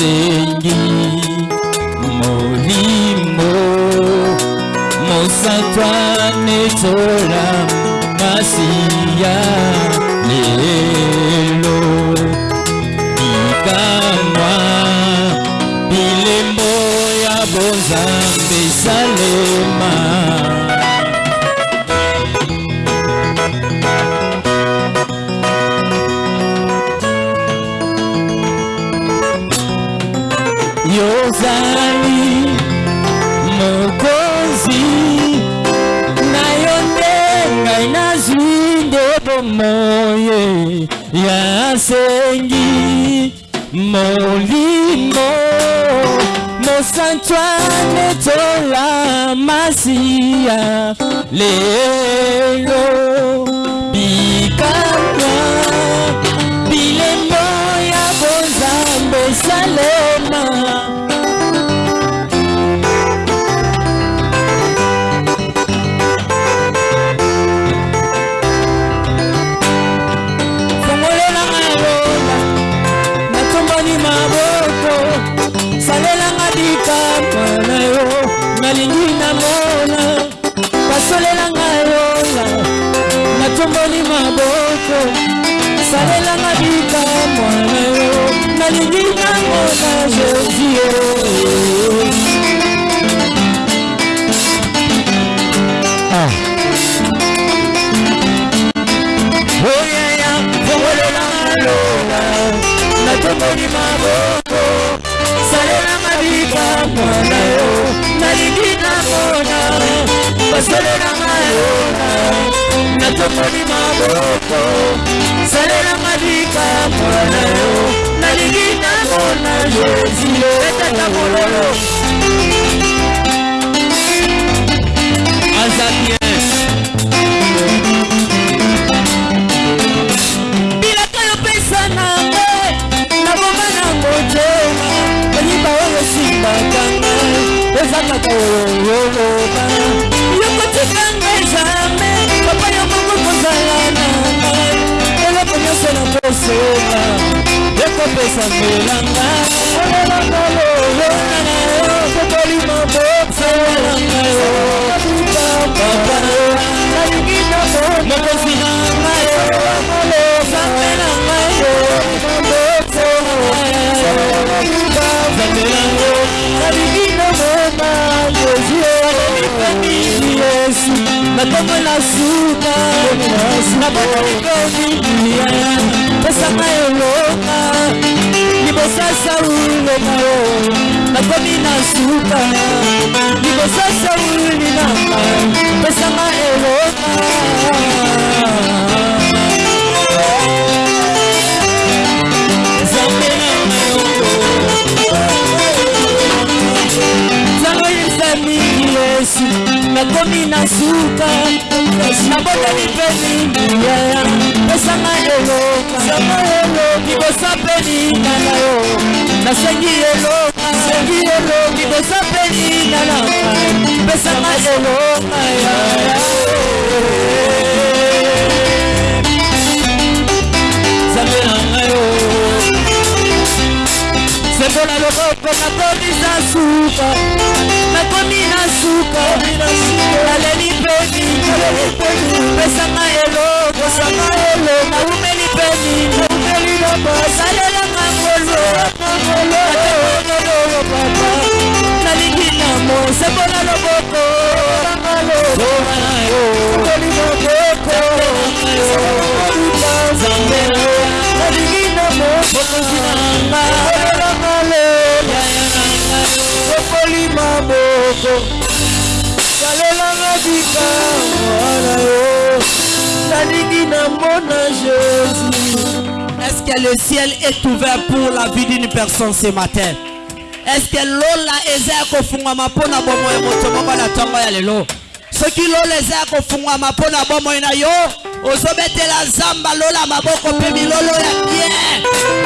musenyi mulimo musatwa netora masiya. hallelujah lè lóò. balingi ntango na jésus eh. ah. oyaya fongolela maloba natongoli maboko. Salelanga bikamwa na yo nalingi namona basolelanga yona natongoli maboko. Salelanga bikamwa na yo nalingi namona jésus etata olelanga olelanga lolo sokoli mabotolelanga papa nalingi namo mokosi na ngai sambela ngai mabotozelanga nalingi namo na yesu yesu nakomo na suka nakomo mikomi pesanga yo. libosasa ulela yo nakomi na suka. Libosasa ulinama pesama elona nzambe na. Yo nzambe yesamiki yesu nakomi na suka. nabotani mpe limbie pesanga elokasanga elo libosa mpe lingana yo nasengi elo sengi elo libosa mpe lingana pesanga elokaya zambe na bolingo na loboko nakomi na suka. Nakomi na suka. Naleli mpe mini pesanga eloko. Naumeli mpe mini salelanga ngolo natekonololo papa. Nalingi namo sembo na loboko. Loboko Est-ce que le ciel est ouvert pour la vie d'une personne ce matin? Est-ce que lola eza ya kofungwama mpona bomoi moto moko na ya lelo soki lola ozobetela zamba lola maboko mpe milolo ya bien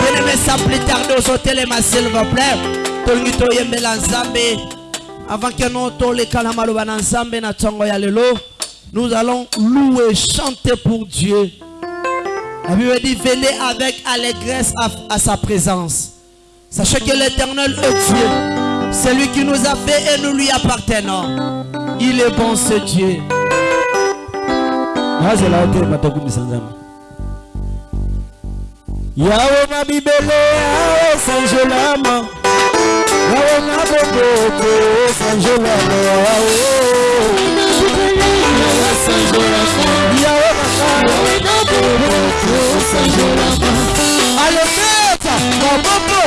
bien-aimé sans plus tarder ozotelema s'il vous plaît tolingi toyembela nzambe avant que nous toleka na maloba na nzambe na ntongo ya lelo nous allons louer chanter pour Dieu la Bible dit venez avec allégresse à, à sa présence Sachez que l'éternel est Dieu. C'est lui qui nous a fait et nous lui appartenons. Il est bon ce Dieu. Nazela te matakumisa nzambe. Yawe na bibele yawe sanjolama yawe na boboko sanjolama yawe. Alobeta maboko.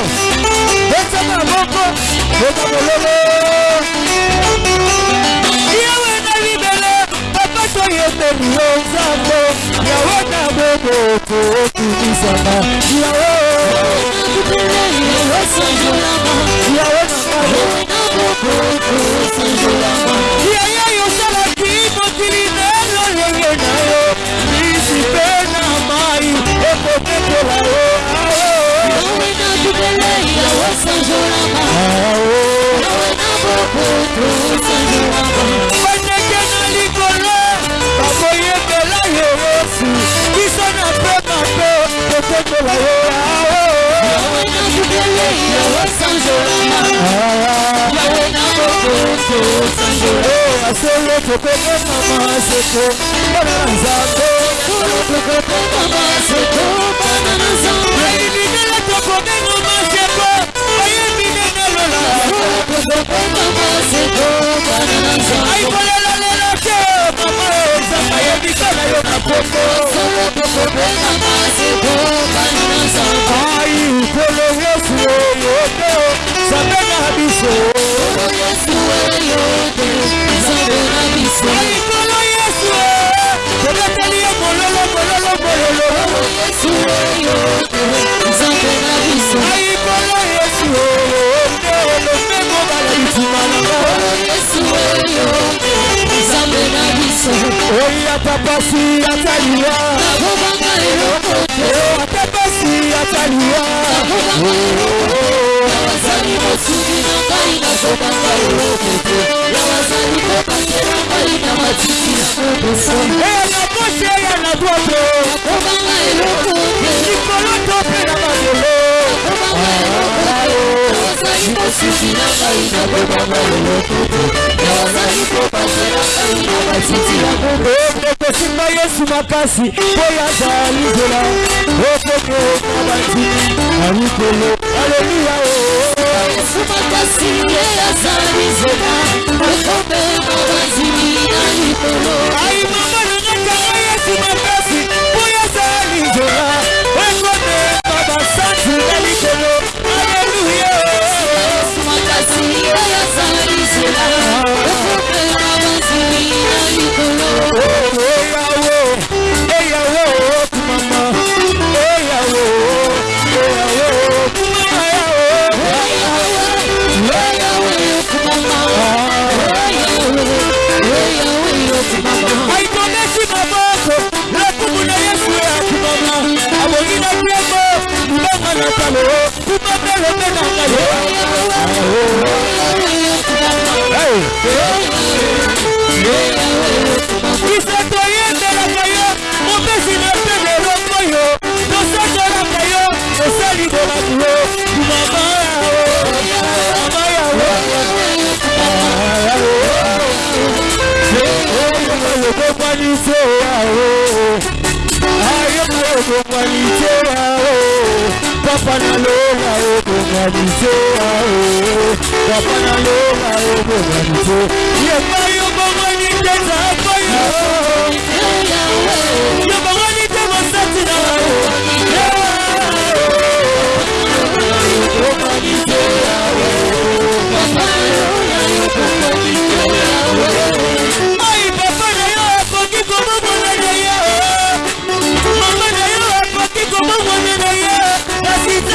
Beta maboko. Beta mololo tèmi ó ń tó tó Thank láyé Atepesi ataliwa. Eh, Atepesi ataliwa. Yawazani motini na ngai na zobanga elokoko Yawazani kopasi na ngai na matiki na kobosa Eya na boshe ya na droite Akobanga elokoko Likolo to pe na mazolo Akobanga eh, elokoko Yawazani mosisi na ngai na zobanga elokoko Yawazani kopasi na ngai na matiki na kobosa kosimba yesu makasi oyo azala libela okoki okabati na likolo aleluya oh. yesu makasi ye azala libela okobe mabazimi na likolo ayimama nangakanga oh, yesu makasi oyo azala libela okobe mabasati na likolo Hey. Y Papanalola obonganise Papanalola obonganise Yeba yobongani teza apayo Yobongani teza satina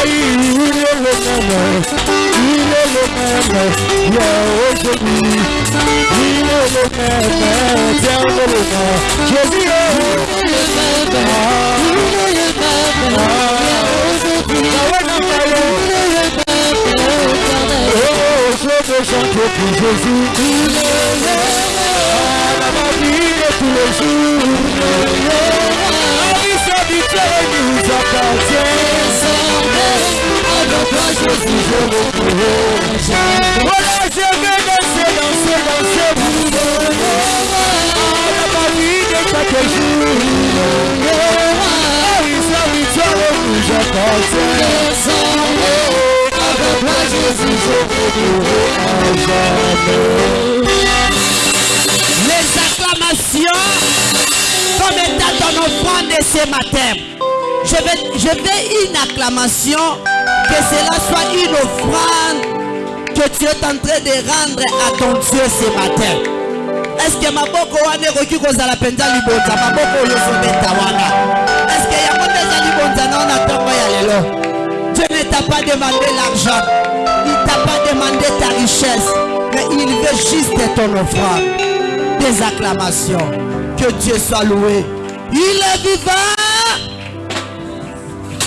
nzambe nalola ye abongwanaka te sako sabari oboto abongwanaka te obetelologolologo makasi obongwani te mosantu ai ilelomeme ilelomeme ya ojemi ilelomeme Ferme-le-moi. Jésus, Oh, je veux chanter pour Jésus. À ma vie de tous les jours. La vie s'habituelle nous Voilà, je je. Les acclamations comme étant ton offrande de ce matin. Je vais, je vais une acclamation, que cela soit une offrande que tu es en train de rendre à ton Dieu ce matin. Est-ce que maboko wana ekoki kozala mpenza libonza? Maboko oyo ozobeta wana est-ce que yango nde eza libonza? Na na ntongo ya lelo Dieu ne t'a pas demandé l'argent il t'a pas demandé ta richesse mais il veut juste ton offrande des acclamations. Que Dieu soit loué. Il est vivant.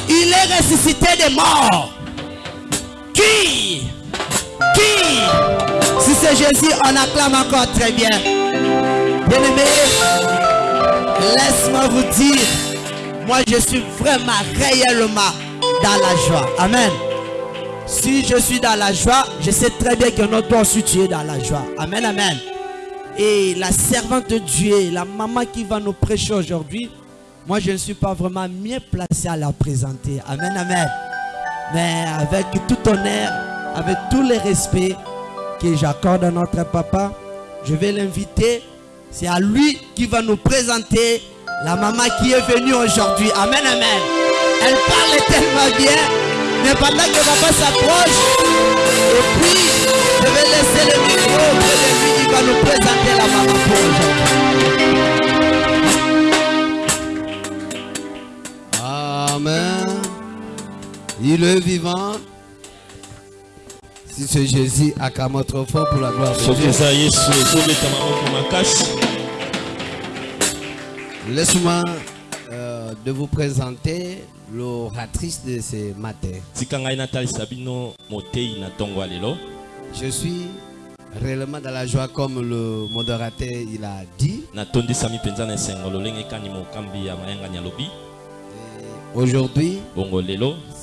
Il est ressuscité des morts. Qui? Qui? Si c'est Jésus, on acclame encore très bien. Bien-aimé, laisse-moi vous dire, moi je suis vraiment réellement dans la joie. Amen. Si je suis dans la joie, je sais très bien que notre toi aussi tu dans la joie. Amen, amen. Et la servante de Dieu, la maman qui va nous prêcher aujourd'hui, moi je ne suis pas vraiment mieux placé à la présenter. Amen, amen. Mais avec tout honneur, avec tous les respects que j'accorde à notre papa, je vais l'inviter. C'est à lui qui va nous présenter la maman qui est venue aujourd'hui. Amen, amen. Elle parle tellement bien. Mais pendant que papa s'approche, et puis je vais laisser le micro de lui. Il va nous présenter la maman pour aujourd'hui. Amen. Il est vivant. Si c'est Jésus, acclame trop fort pour la gloire de Dieu. Laisse-moi euh, de vous présenter l'oratrice de ce matin. Je suis réellement dans la joie comme le modérateur il a dit. Aujourd'hui,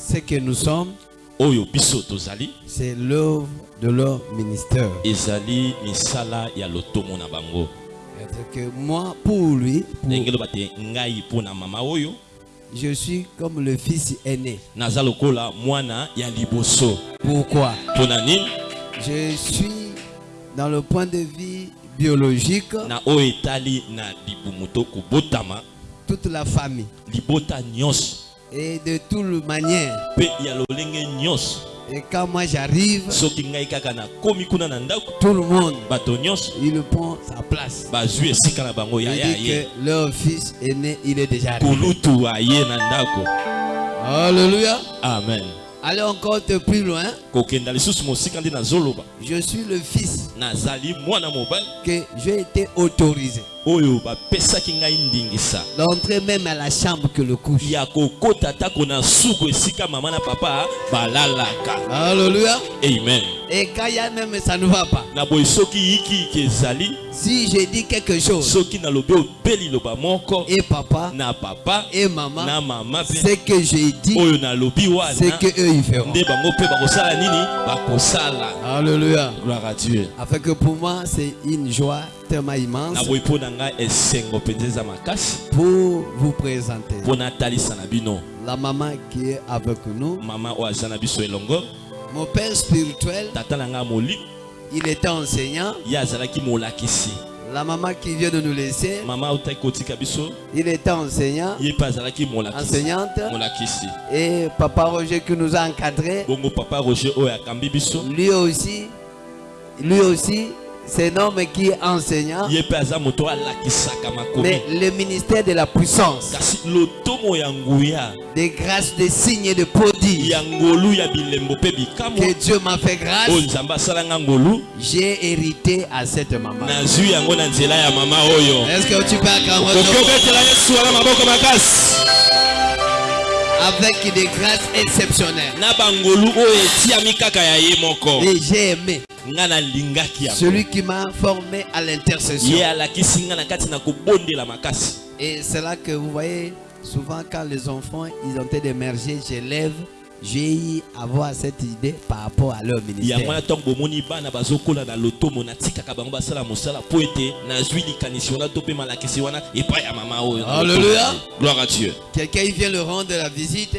ce que nous sommes, c'est l'œuvre de leur ministère. que moi, pour lui, pour- je suis comme le fils aîné. Pourquoi? Je suis dans le point de vue biologique, toute la famille. Et de toute manière, et quand moi j'arrive, tout le monde, il prend sa place. Il dit que leur fils aîné, il est déjà arrivé. Alléluia. amen Allez encore de plus loin. Je suis le fils que j'ai été autorisé. D'entrer même à la chambre que le couche. Alléluia. amen. Et quand il y a même ça ne va pas. Si je dis quelque chose, et papa. na papa et maman, na mama ce que j'ai dit, c'est que eux ils feront. Alléluia. gloire à dieu Afin que pour moi, c'est une joie tellement immense pour vous présenter. La maman qui est avec nous. Mon père spirituel, il était enseignant. La maman qui vient de nous laisser, il était enseignant, enseignante. Et papa Roger qui nous a encadrés, lui aussi, lui aussi, c'est un homme qui est enseignant, mais le ministère de la puissance, des grâces, des signes et de prodiges que Dieu m'a fait grâce, ngolu. J'ai hérité à cette maman. Est-ce que tu peux acclamer avec des grâces exceptionnelles. Et j'ai aimé. Celui qui m'a formé à l'intercession. Et c'est là que vous voyez, souvent quand les enfants ils ont été d'émerger, j'élève, j'ai eu avoir cette idée par rapport à leur ministère. wana ntango bomoni bana bazokola na lotomo natikaka bango basala mosala mpo ete nazwi likanisi wana to mpe malakisi wana epai ya mama oyo na lotomo Alléluia. gloire à dieu Quelqu'un il vient le rendre la visite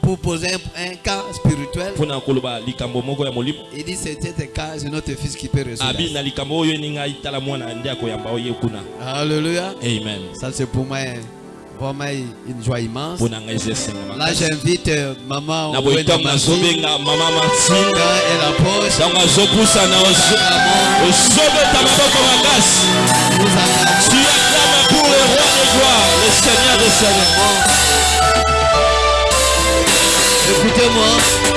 pour poser un, un cas spirituel. Il dit cet cas, c'est notre fils qui peut résoudre. Alléluia. amen Ça c'est pour moi vraiment une joie immense. Là j'invite euh, maman Wenda makasi nous acclamons. tu acclames pour le roi des gloires. Le seigneur des seigneurs. Écoutez-moi.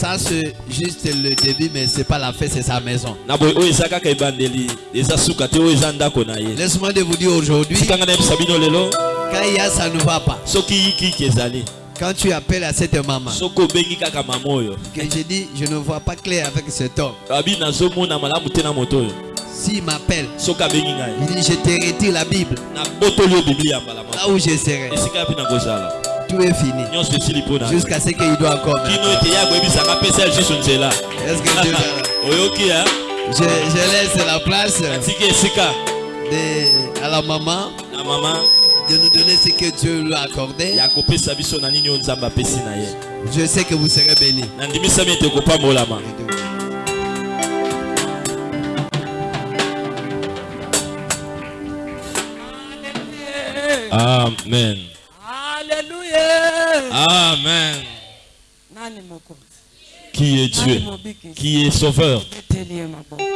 Ça c'est juste le début, mais c'est pas la fête, c'est sa maison. Laisse-moi de vous dire aujourd'hui, quand il y a ça ne va pas. Quand tu appelles à cette maman, que je dis, je ne vois pas clair avec cet homme. S'il m'appelle, il dit, je te retire la Bible. Là où je serai, tout est fini. Jusqu'à ce qu'il doit encore. Est-ce que Dieu ya je, je laisse la place de, à la maman na mama de nous donner ce que Dieu lui a accordé. Je sais que vous serez bénis. amen. Amen. Qui est dieu? qui est sauveur?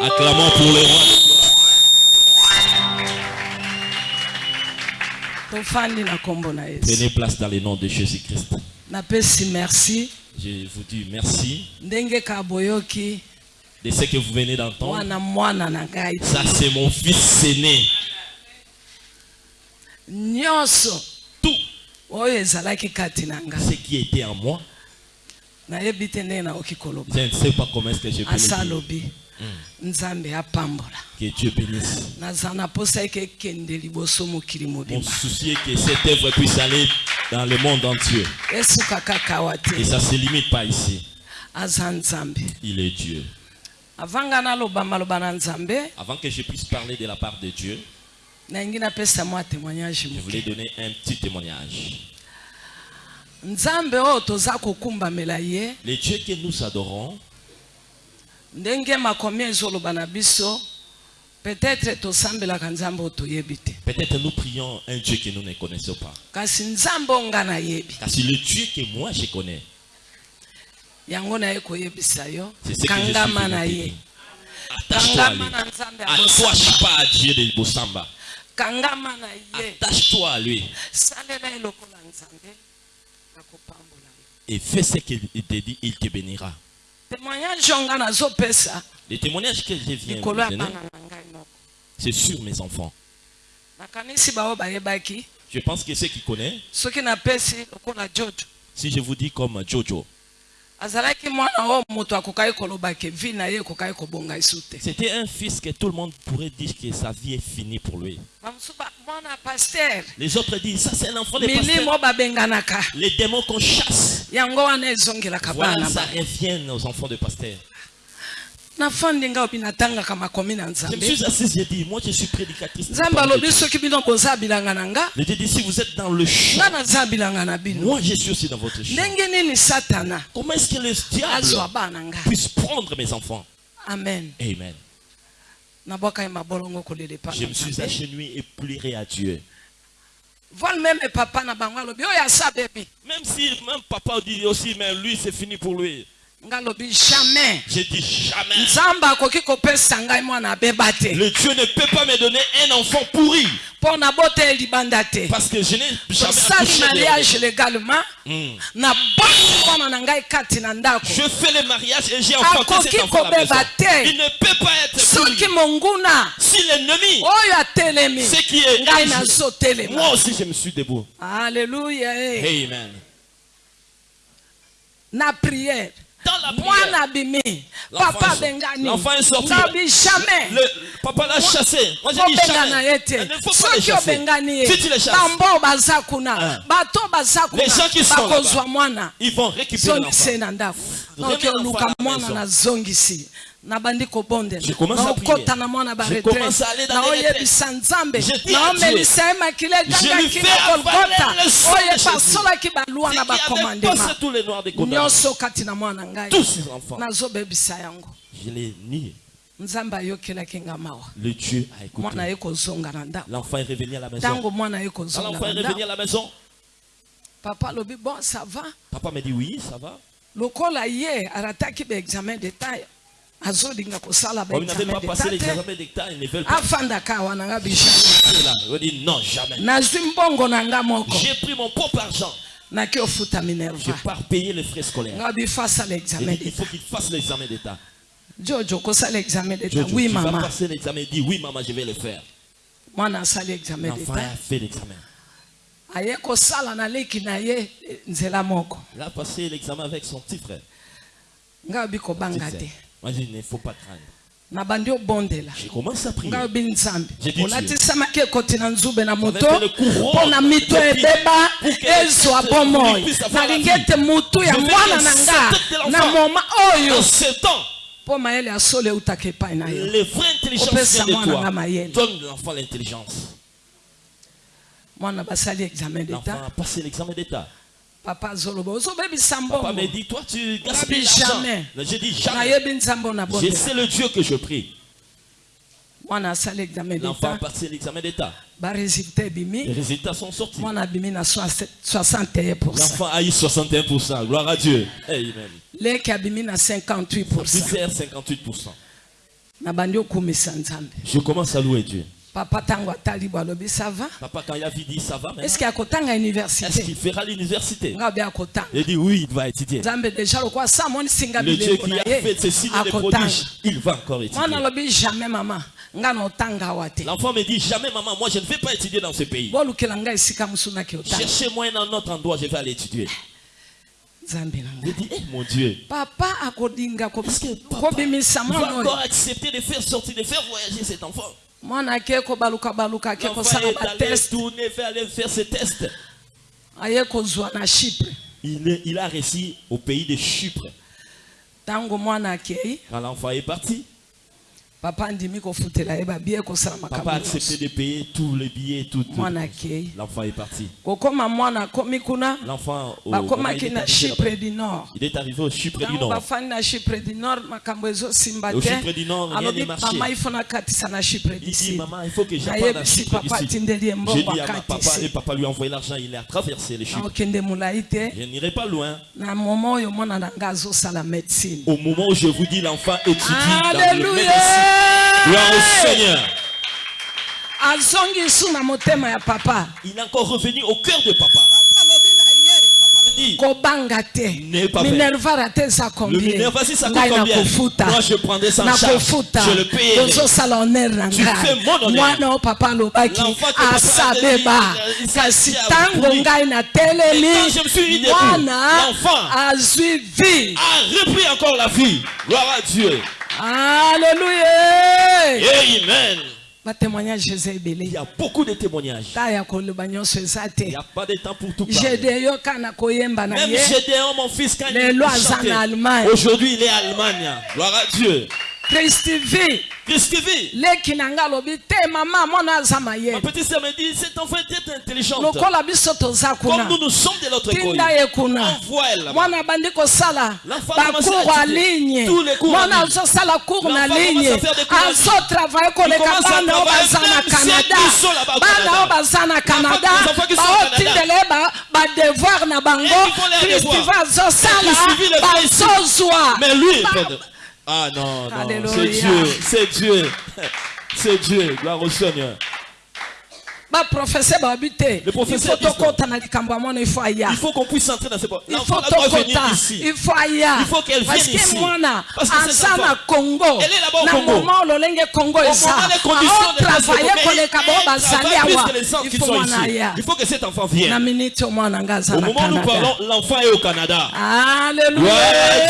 Acclamons pour le roi prenez place dans le nom de jésus christ napesi merci. Je vous dis merci. De ce que vous venez d'entendre. Ça c'est mon fils aîné ce qui était en moi je ne sais pas comment est-ce que je peux le dire. Alobi nzambe apambola. Que Dieu bénisse. Naza na posa eke ekende liboso mokili mon souci est que cette œuvre puisse aller dans le monde entier. Esuka kaka awa te et ça se limite pas ici. Aza nzambe. Il est Dieu. Avanga naloba maloba na nzambe. Avant que je puisse parler de la part de Dieu je voulais donner un petit témoignage. Nzambe oyo toza kokumbamela ye le Dieu que nous adorons peut-être nous prions un Dieu que nous ne connaissons pas. C'est le Dieu que moi je connais c'est ce que je suis attache-toi à lui. na nzambe ya attache bosamba. pas à Dieu de Bosamba attache-toi à lui. Et fais ce qu'il te dit il te bénira. Les témoignages que je viens donner c'est sur mes enfants. Je pense que ceux qui connaissent si je vous dis comme Jojo C'était un fils que tout le monde pourrait dire que sa vie est finie pour lui. Les autres disent, ça c'est l'enfant de milimo pasteur. oyo babenganaka Les démons qu'on chasse, voilà, ça revient aux enfants de pasteur. Je me suis assis, j'ai dit, moi je suis prédicatrice. Je dis, si vous êtes dans le champ, moi je suis aussi dans votre champ. Comment est-ce que le diable puisse prendre mes enfants? Amen Amen. Je me suis agenouillé et pleuré à Dieu. Même si même papa dit aussi, mais lui c'est fini pour lui. Jamais J'ai dit jamais. Le Dieu ne peut pas me donner un enfant pourri. Parce que je n'ai jamais accouché de mariage légalement Hmm. Je fais le mariage et j'ai enfanté cet enfant à la maison. Il ne peut pas être pourri. monguna Si l'ennemi, ce qui est moi aussi je me suis debout. alleluya eh. Amen. la prière, papa bengani l'enfant est sorti. ngabi jamais le papa l'a chassé. Moi j'ai dit obengana ye jamais. te Il ne faut pas les chasser. Si tu les chasses, bambo Ah. bato Les gens qui sont là-bas, mwana ils vont récupérer l'enfant. mwana nazongisi nabandi kobondela Je commence à prier. naokota na mwana Je commence à aller dans les naoyebisa nzambe Je dis à naomelisa ye makila egangaki fais na de oyo epasolaki balwa na bakomandema passé tous les noirs des condamnés. nyonso kati na mwana ngai Tous ces enfants. nazobebisa yango Je l'ai nié. nzambe ayokelaki nga mawa Le Dieu a écouté. mwana ye kozonga na ndako L'enfant est revenu à la maison. ntango mwana ye Quand kozonga l'enfant est na revenu à ndako la maison, papa alobi bon ça va? Papa m'a dit oui, ça va. lokola ye arataki baexamen d'etat azolinga kosala Comme il n'avait pas passé baexamen d'etat l'examen d'État, ils ne veulent te pas. afandaka awa na nga nazwi mbongo na nga moko J'ai pris mon propre argent. naki ofuta Je minerva pars payer les frais scolaires. nga bifasala J'ai examen dit, il d'etat faut qu'il fasse l'examen d'État. jojo kosala examen Jojo, oui mama passer l'examen. Il dit oui, maman, je vais le faire. mwana asali examen l'examen. aye kosala na leki na ye nzela moko Il a passé l'examen avec son petit frère. nga obi kobanga te je il ne faut pas craindre. J'ai commencé à prier. J'ai dit mpo Je mayele ya solo eutaka epai na yo les vraies intelligences Opesa viennent de mwana nga mayele. Donne l'enfant l'intelligence. mwana basali examen d'État. Papa ozobebisa Papa me dit, toi, tu gaspilles jamais. J'ai dit jamais. Je sais le Dieu que je prie. L'enfant a passé l'examen d'État. Les résultats sont sortis. mwana abimi na 61 L'enfant a eu 61%. Gloire à Dieu. Amen. abimi na 58 Misère 58%. na bandi okumisa nzambe Je commence à louer Dieu. Papa ntango atali bo alobi sava Papa, quand il a dit ça va maintenant. eske akotanga Est-ce université? Qu'il fera l'université? Nga obi akotanga Il dit oui, il va étudier. nzambe deja lokola sa amonisinga Le Dieu qui a fait ces signes de prodiges, il va encore étudier. alobi jamais mama nga na otanga awa te L'enfant me dit jamais maman, moi je ne vais pas étudier dans ce pays. bolukela ngai esika mosu naki otanga Cherchez-moi un autre endroit, je vais aller étudier. nzambe na Je ngai dis, eh mon Dieu, papa akodinga ko- est-ce que papa va encore accepter de faire sortir, de faire voyager cet enfant mwana ake kobalukabaluka ake L'enfant kosala est allé bateste tourner, faire aller faire ses tests. aye kozwa na chypre Il, est- il a réussi au pays de Chypre. Quand l'enfant est parti, papa kosala papa a accepté de payer tous les billets, tout. L'enfant est parti. L'enfant au- bakomaki il est du nord Il est arrivé au Chypre du Nord. Au Chypre du Nord, rien n'est marché. Il dit, maman, il faut que j'apprenne à Chypre ye J'ai dit à ma papa et akatisi papa lui a envoyé l'argent, il a traversé les Chypre. Je n'irai pas loin. Au moment où je vous dis, l'enfant étudie dans le médecine. Gloire au Seigneur. azongi su na motema ya papa Il est encore revenu au cœur de papa. Dit, N'est pas fait. le Minerva, si ça coûte combien? Moi, je prendrais ça en charge. nakofuta Je le paye. Tu fais mon honneur. L'enfant que papa Et quand je me suis mis debout, l'enfant a repris encore la vie. Gloire à Dieu. alleluya Amen. Il y a beaucoup de témoignages. Il n'y a pas de temps pour tout parler. Même Gédéon, mon fils, quand il chantait, na Allemagne. aujourd'hui il est en Allemagne. Gloire à Dieu. Christv. Christv. Leki nanga lobi te mama mwana azama ye. Ma petite sœur me dit cet enfant était intelligente. Lokola biso toza kuna. Comme nous nous sommes de l'autre côté. Tinda ye kuna. Envoie elle. Mwana bandi ko sala. Ba cours en ligne. Tous les cours. Mwana azo sala cours na ligne. Azo travailler ko le kabana o bazana Canada. Bana o bazana Canada. Ba o tindele ba ba devoir na bango. Christv azo sala. Ba sozwa. Mais lui Ah non, non, c'est Dieu, c'est Dieu. C'est Dieu, gloire au Seigneur. Le professeur Il faut qu'on puisse entrer dans ce point. il faut venir ici. il faut Il faut qu'elle vienne ici. Parce que enfant, congo elle est là-bas au Congo. congo gens qui il faut Il faut que cet enfant vienne. Au moment où nous parlons, l'enfant est au Canada. alléluia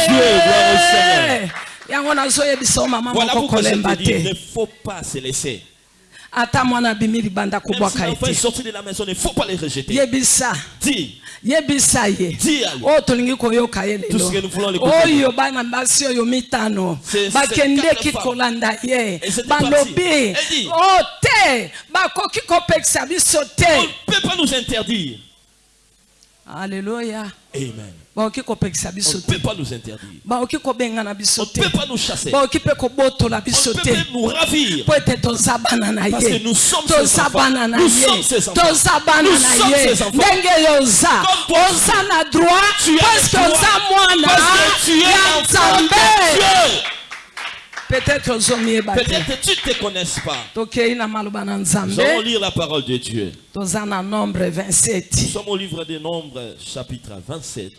Dieu, gloire au Seigneur. Voilà pourquoi je te dis, il ne faut pas se laisser. Même si l'enfant est sorti de la maison, il ne faut pas les rejeter. Dis, yebisa ye. Oyo tolingi koyoka lelo. Oyo bana basi oyo mitano. Bakendeki kolanda ye. Balobi. O te. Bakoki kopekisa biso On te ne peut pas nous interdire. alleluya Amen. On ne peut pas nous interdire. On ne peut pas nous chasser. On ne peut pas nous ravir. Parce que nous sommes ses enfants. Nous sommes ses enfants. Nous sommes ses enfants. Comme toi, droit Tu parce que que tu es de Dieu. peut-être Peut-être tu ne te connais pas. Nous allons lire la parole de Dieu. Nous 27 sommes au livre des Nombres, chapitre 27.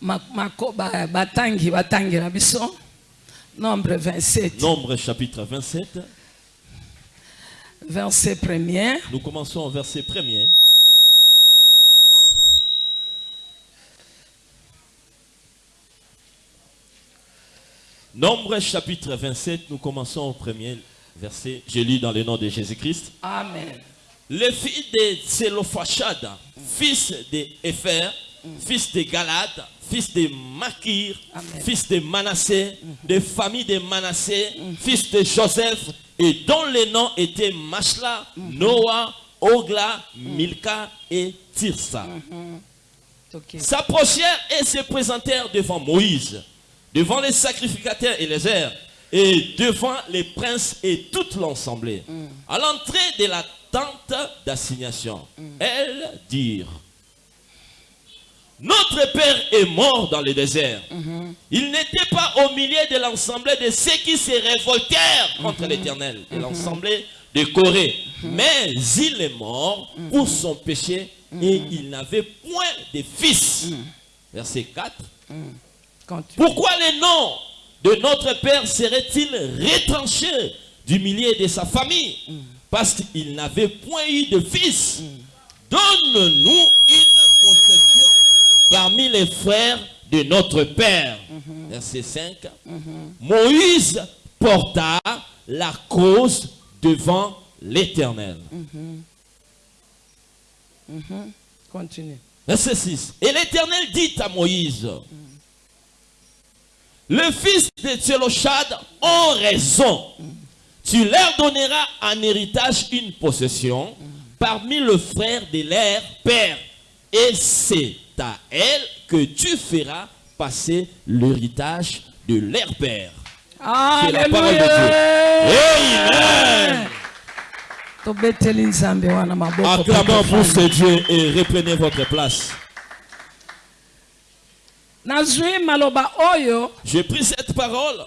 Batangi batangira biso nombre 27 Nombre, chapitre 27. verset premier Nous commençons au verset premier. Nombre chapitre 27, nous commençons au premier verset. Je lis dans le nom de Jésus-Christ. amen Les filles de Tselophachad, fils de fils de Galad, fils de Makir, Amen. fils de Manassé, de famille de Manassé, fils de Joseph, et dont les noms étaient Mashla, Noah, Ogla, Milka et Tirsa. S'approchèrent et se présentèrent devant Moïse, devant les sacrificateurs et les airs, et devant les princes et toute l'assemblée. À l'entrée de la tente d'assignation, elles dirent, notre père est mort dans le désert. Il n'était pas au milieu de l'assemblée de ceux qui se révoltèrent contre l'Éternel, de l'assemblée de Corée. Mais il est mort pour son péché et il n'avait point de fils. Verset 4. Continue. Pourquoi le nom de notre père serait-il retranché du milieu de sa famille? Parce qu'il n'avait point eu de fils. Donne-nous une possession parmi les frères de notre père. Verset 5. Moïse porta la cause devant l'Éternel. Continue. Verset 6. Et l'Éternel dit à Moïse, le fils de Tselochad ont raison. Tu leur donneras en héritage une possession parmi le frère de leur père. Et c'est à elle que tu feras passer l'héritage de leur père. C'est la parole de Dieu. Amen. Acclamons pour ce Dieu et reprenez votre place. J'ai pris cette parole.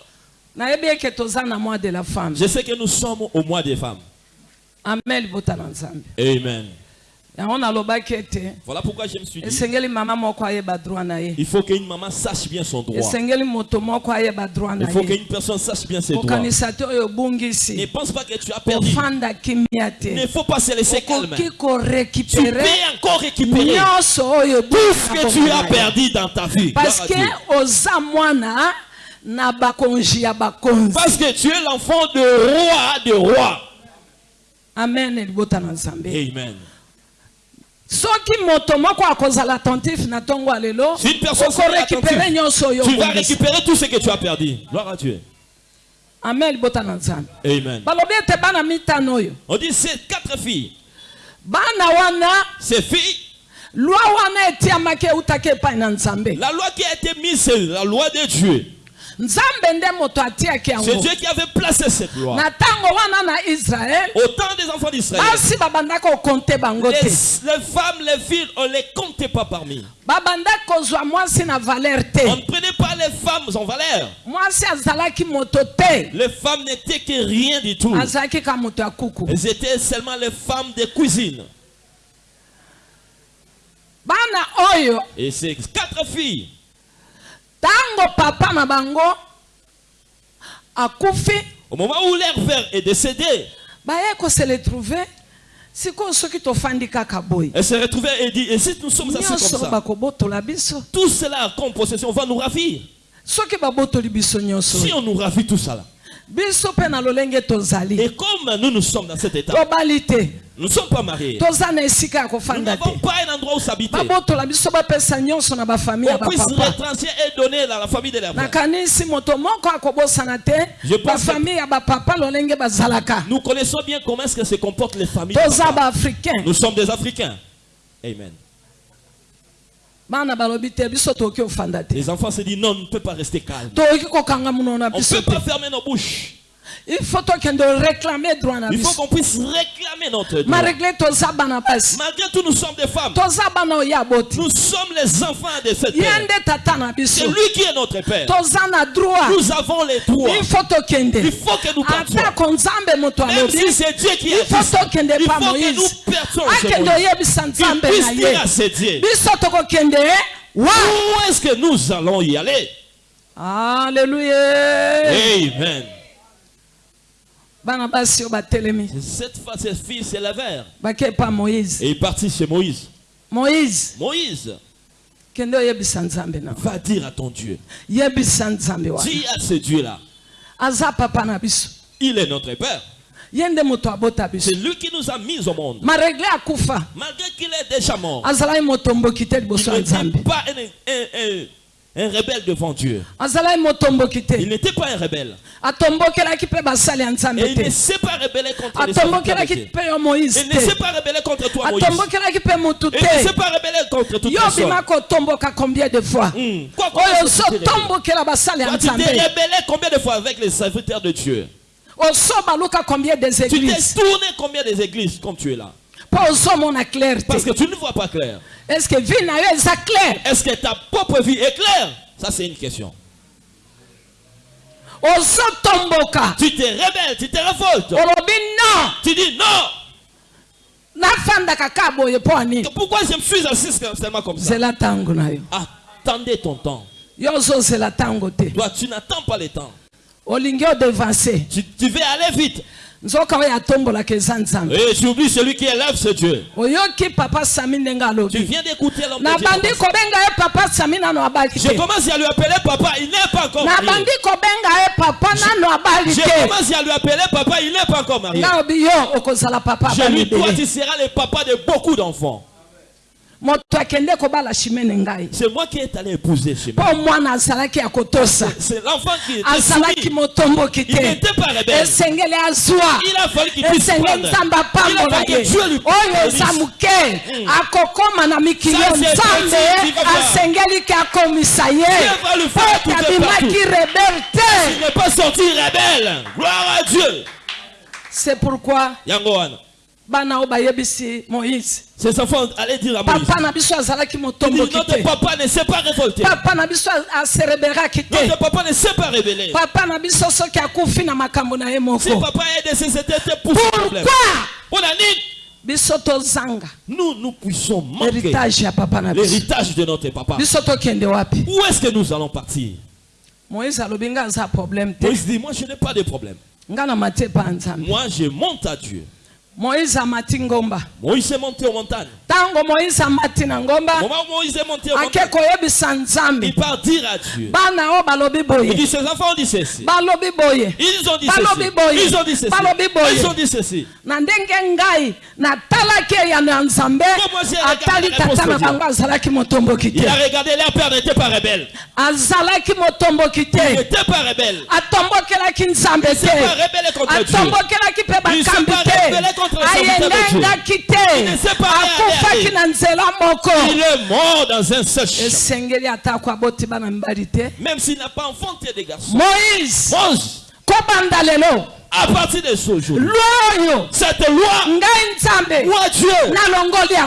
Je sais que nous sommes au mois des femmes. amen Amen. Voilà pourquoi je me suis dit, il faut qu'une maman sache bien son droit. Il faut qu'une personne sache bien ses droits. Ne pense pas que tu as perdu. Il ne faut pas se laisser calme. okoki Tu peux encore récupérer tout ce que tu as perdu dans ta vie. Parce que Parce que tu es l'enfant de roi de roi. amen Amen. Si une personne sera attentive, tu vas récupérer tout ce que tu as perdu. Gloire à Dieu. amen Amen. On dit ces quatre filles, ces filles, la loi qui a été mise, c'est la loi de Dieu. C'est Dieu qui avait placé cette loi. Au temps des enfants d'Israël, les, les femmes, les filles, on ne les comptait pas parmi. On ne prenait pas les femmes en valeur. Les femmes n'étaient que rien du tout. Elles étaient seulement les femmes de cuisine. Et ces quatre filles, ntango papa na bango akufi. Au moment où leur père est décédé, baye kose retrouve sikoyo soki tofandi kaka boye elles se retrouvaient et dit, et si nous sommes assis comme ça, bakobotola biso. Tout cela comme possession va nous ravir. soki babotoli biso nyonso. Si on nous ravit tout cela, biso mpe na lolenge tozali et comme nous nous sommes dans cet état, tobali te nous ne sommes pas mariés, toza na esika ya nous kofanda te n'avons pas un endroit où s'habiter. babotola biso bapesa nyonso na bafamille ya On puisse bapapa retranscrire et donner à la famille de père. nakanisi moto moko akobosana te Je pense bafamille ya bapapa lolenge bazalaka Nous connaissons bien comment est-ce que se comportent les familles. toza Nous sommes des Africains. Amen. Les enfants se disent non, on ne peut pas rester calme. On ne peut pas fermer nos bouches. Il faut tokende réclamer droit na Il faut biso qu'on puisse réclamer notre droit. Malgré tout, nous sommes des femmes. Nous sommes les enfants de cette terre. C'est lui qui est notre père. Nous avons les droits. il faut tokende Il faut que nous partions. Même si c'est Dieu qui tokende il faut que nous dire ye. à biso tokokende wa? Où est-ce que nous allons y aller? Alleluya Amen. bana basi oyo batelemi Cette fois, ces filles s'élevèrent et partit chez Moïse. moïse. Moïse, va dire à ton Dieu. Dis à ce Dieu-là, il est notre Père. C'est lui qui nous a mis au monde. Malgré qu'il est déjà mort, il nzambe. pas un, un- un- un rebelle devant Dieu. motomboki Il n'était pas un rebelle. Et il ne s'est pas rebellé contre les moïse Il ne s'est pas rebellé contre toi, Moïse. Il ne s'est pas rebellé contre toute personne. combien de fois? Hmm. Quoi, quoi, oyo quoi, tu t'es rebellé combien de fois avec les serviteurs de Dieu? Tu t'es tourné combien des églises comme tu es là? Mpo ozomona clair Parce que tu ne vois pas clair. est ce que vie na yo eza clair? Est-ce que ta propre vie est claire? Ça, c'est une question. ozotomboka Tu te rebelles, tu te révoltes. olobi non Tu dis non. nafandaka ka boye mpo anini Pourquoi je me suis assis seulement comme ça? Zela ntango na yo Attendez ton temps. yo ozozela ntango te Toi, tu n'attends pas le temps. olingi odevanse Tu, tu veux aller vite. Et tu oublies celui qui élève ce Dieu. Tu viens d'écouter l'homme abali Je commence à lui appeler papa, il n'est pas encore marié. abali Je te commence à lui appeler papa, il n'est pas encore marié. Je lui toi, tu seras le papa de beaucoup d'enfants. moto akende kobala shimene ngai C'est moi qui est allé épouser kotosa C'est l'enfant qui était soumis. Il n'était pas rebelle. Il a fallu qu'il puisse prendre. Il a fallu que Dieu lui na mikili Ça, c'est asengeli akomisa ye po abimaki rebele Il te n'est pas sorti rebelle. Gloire à Dieu. c'est pourquoi Yango wana. Ses enfants allaient dire à Moïse. papa notre papa ne s'est pas révolté. papa Notre papa ne s'est pas révélé. papa Si papa est décédé, c'était pour ce problème. pourquoi? Nous, nous puissions manquer l'héritage de notre papa. Où est-ce que nous allons partir? Moïse dit, moi je n'ai pas de problème. Moi je monte à Dieu. Moïse amati ngomba Moïse est monté aux montagnes. ntango moïse amati na ngomba moment où Moïse est monté aux ake montagnes, koyebisa nzambe il part dire à Dieu. bana oyo balobi Il boye dit, ses enfants ont dit ceci. balobi boye Ils ont dit Balobi ceci. boye. Ils ont dit ceci. Balobi boye. Ils ont dit ceci. na ndenge ngai na nzambe Comment j'ai regardé atali tata na bango azalaki motomboki Il a te regardé leur père n'était pas rebelle. azalaki motomboki Il te n'était pas rebelle. atombokelaki nzambe Il s'est pas te rebellé contre Dieu. atombokelaki Il s'est bakambi te ayelenga kite akufaki na nzela moko esengeli atako aboti bana mibali te moïse kobanda lelo à partir de ce jour. Cette loi. Moi Dieu.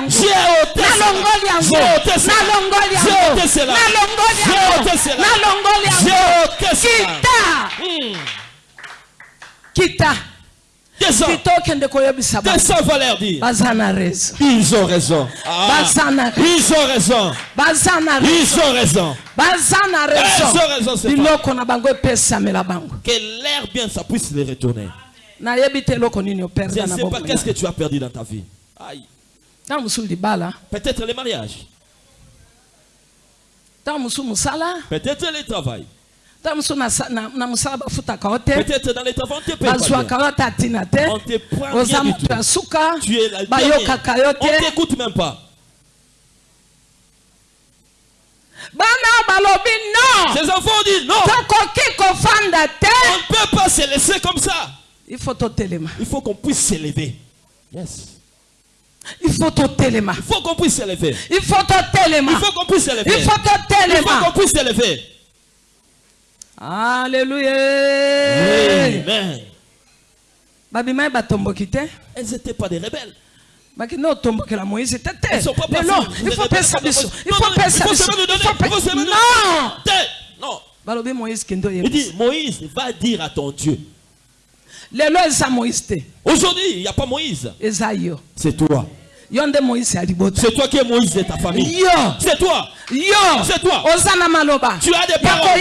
J'ai ôté cela. J'ai ôté cela. J'ai ôté cela. J'ai ôté cela. J'ai ôté cela. Kita. Hmm. Kita. Bango Descends, va leur dire. Ils ont raison. Ah. Ils ont raison. Ils ont raison. baza na Ils ont raison biloko na bango epesamela bango Que l'air bien, ça puisse les retourner. nayebi te eloko nini Je operda ne na sais pas qu'est-ce que tu as perdu dans ta vie? Aïe. ntango mosusu libala Peut-être le mariage. ntango mosusu mosala Peut-être le travail. Peut-être dans le travail, on te paye On Tu es la yo dernière. On te t'écoute même pas. Ces enfants disent non. On ne peut pas se laisser comme ça. il faut Il faut qu'on puisse s'élever. Yes. il faut totelema Il faut qu'on puisse s'élever. il faut totelema Il faut qu'on puisse s'élever. il faut Il faut qu'on puisse s'élever. Alleluya Amen. babimai batomboki te. Elles n'étaient pas des rebelles. bakende otombokela moïse te te Elles sont pas lelo parties. il faut pesa biso il Non, faut non, pesa il faut biso non. Balobi moïse kende dit, Moïse, va dire à ton Dieu. lelo eza moïse te. Aujourd'hui, il n'y a pas Moïse. eza yo C'est toi. C'est toi qui es Moïse de ta famille. yo C'est toi. yo C'est toi. Tu as des paroles.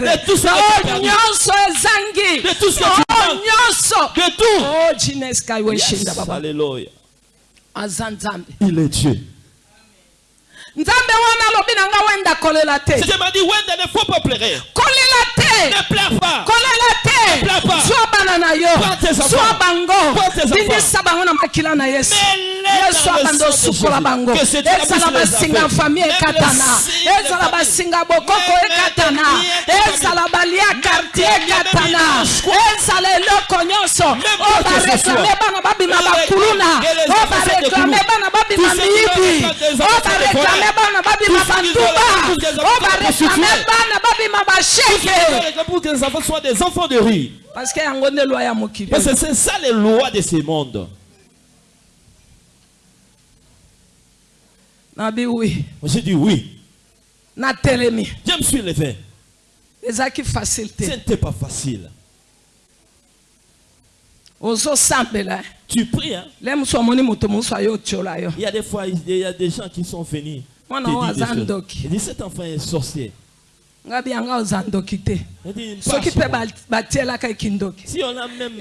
De tout ce que tu as ezangi De tout ce que na tu oyo manques. nyonso De tout. o jineskai weshinda Yes. baba Alléluia. aza nzambe Il est Dieu. Je m'a dit, Wenda, ne faut pas pleurer. Ne pleure pas. bana na yo. Zwa bango. Lindisa bango na makila na yesu. Yesu abanda osukola bango. Ezala basinga fami ekatana. ezala basinga bokoko ekatana. ezala balia kartier ekatana. ezala eloko nyonso. Oyo bareklame bana babima bakuluna. oyo bareklame bana babima miyibi. oyo bareklame bana babima bantuba oyo bareklame bana babima basheke. enfants de rue. Parce que c'est ça les lois de ce monde. J'ai dit oui. Je me suis levé. Ce n'était pas facile. ozosambela Tu pries, hein. Il y a des fois, il y a des gens qui sont venus. Moi, te non, dire des Azan choses. Doki. Il dit cet enfant est sorcier. ngabi yango oza ndoki te. Soki mpe batielaka ekindoki.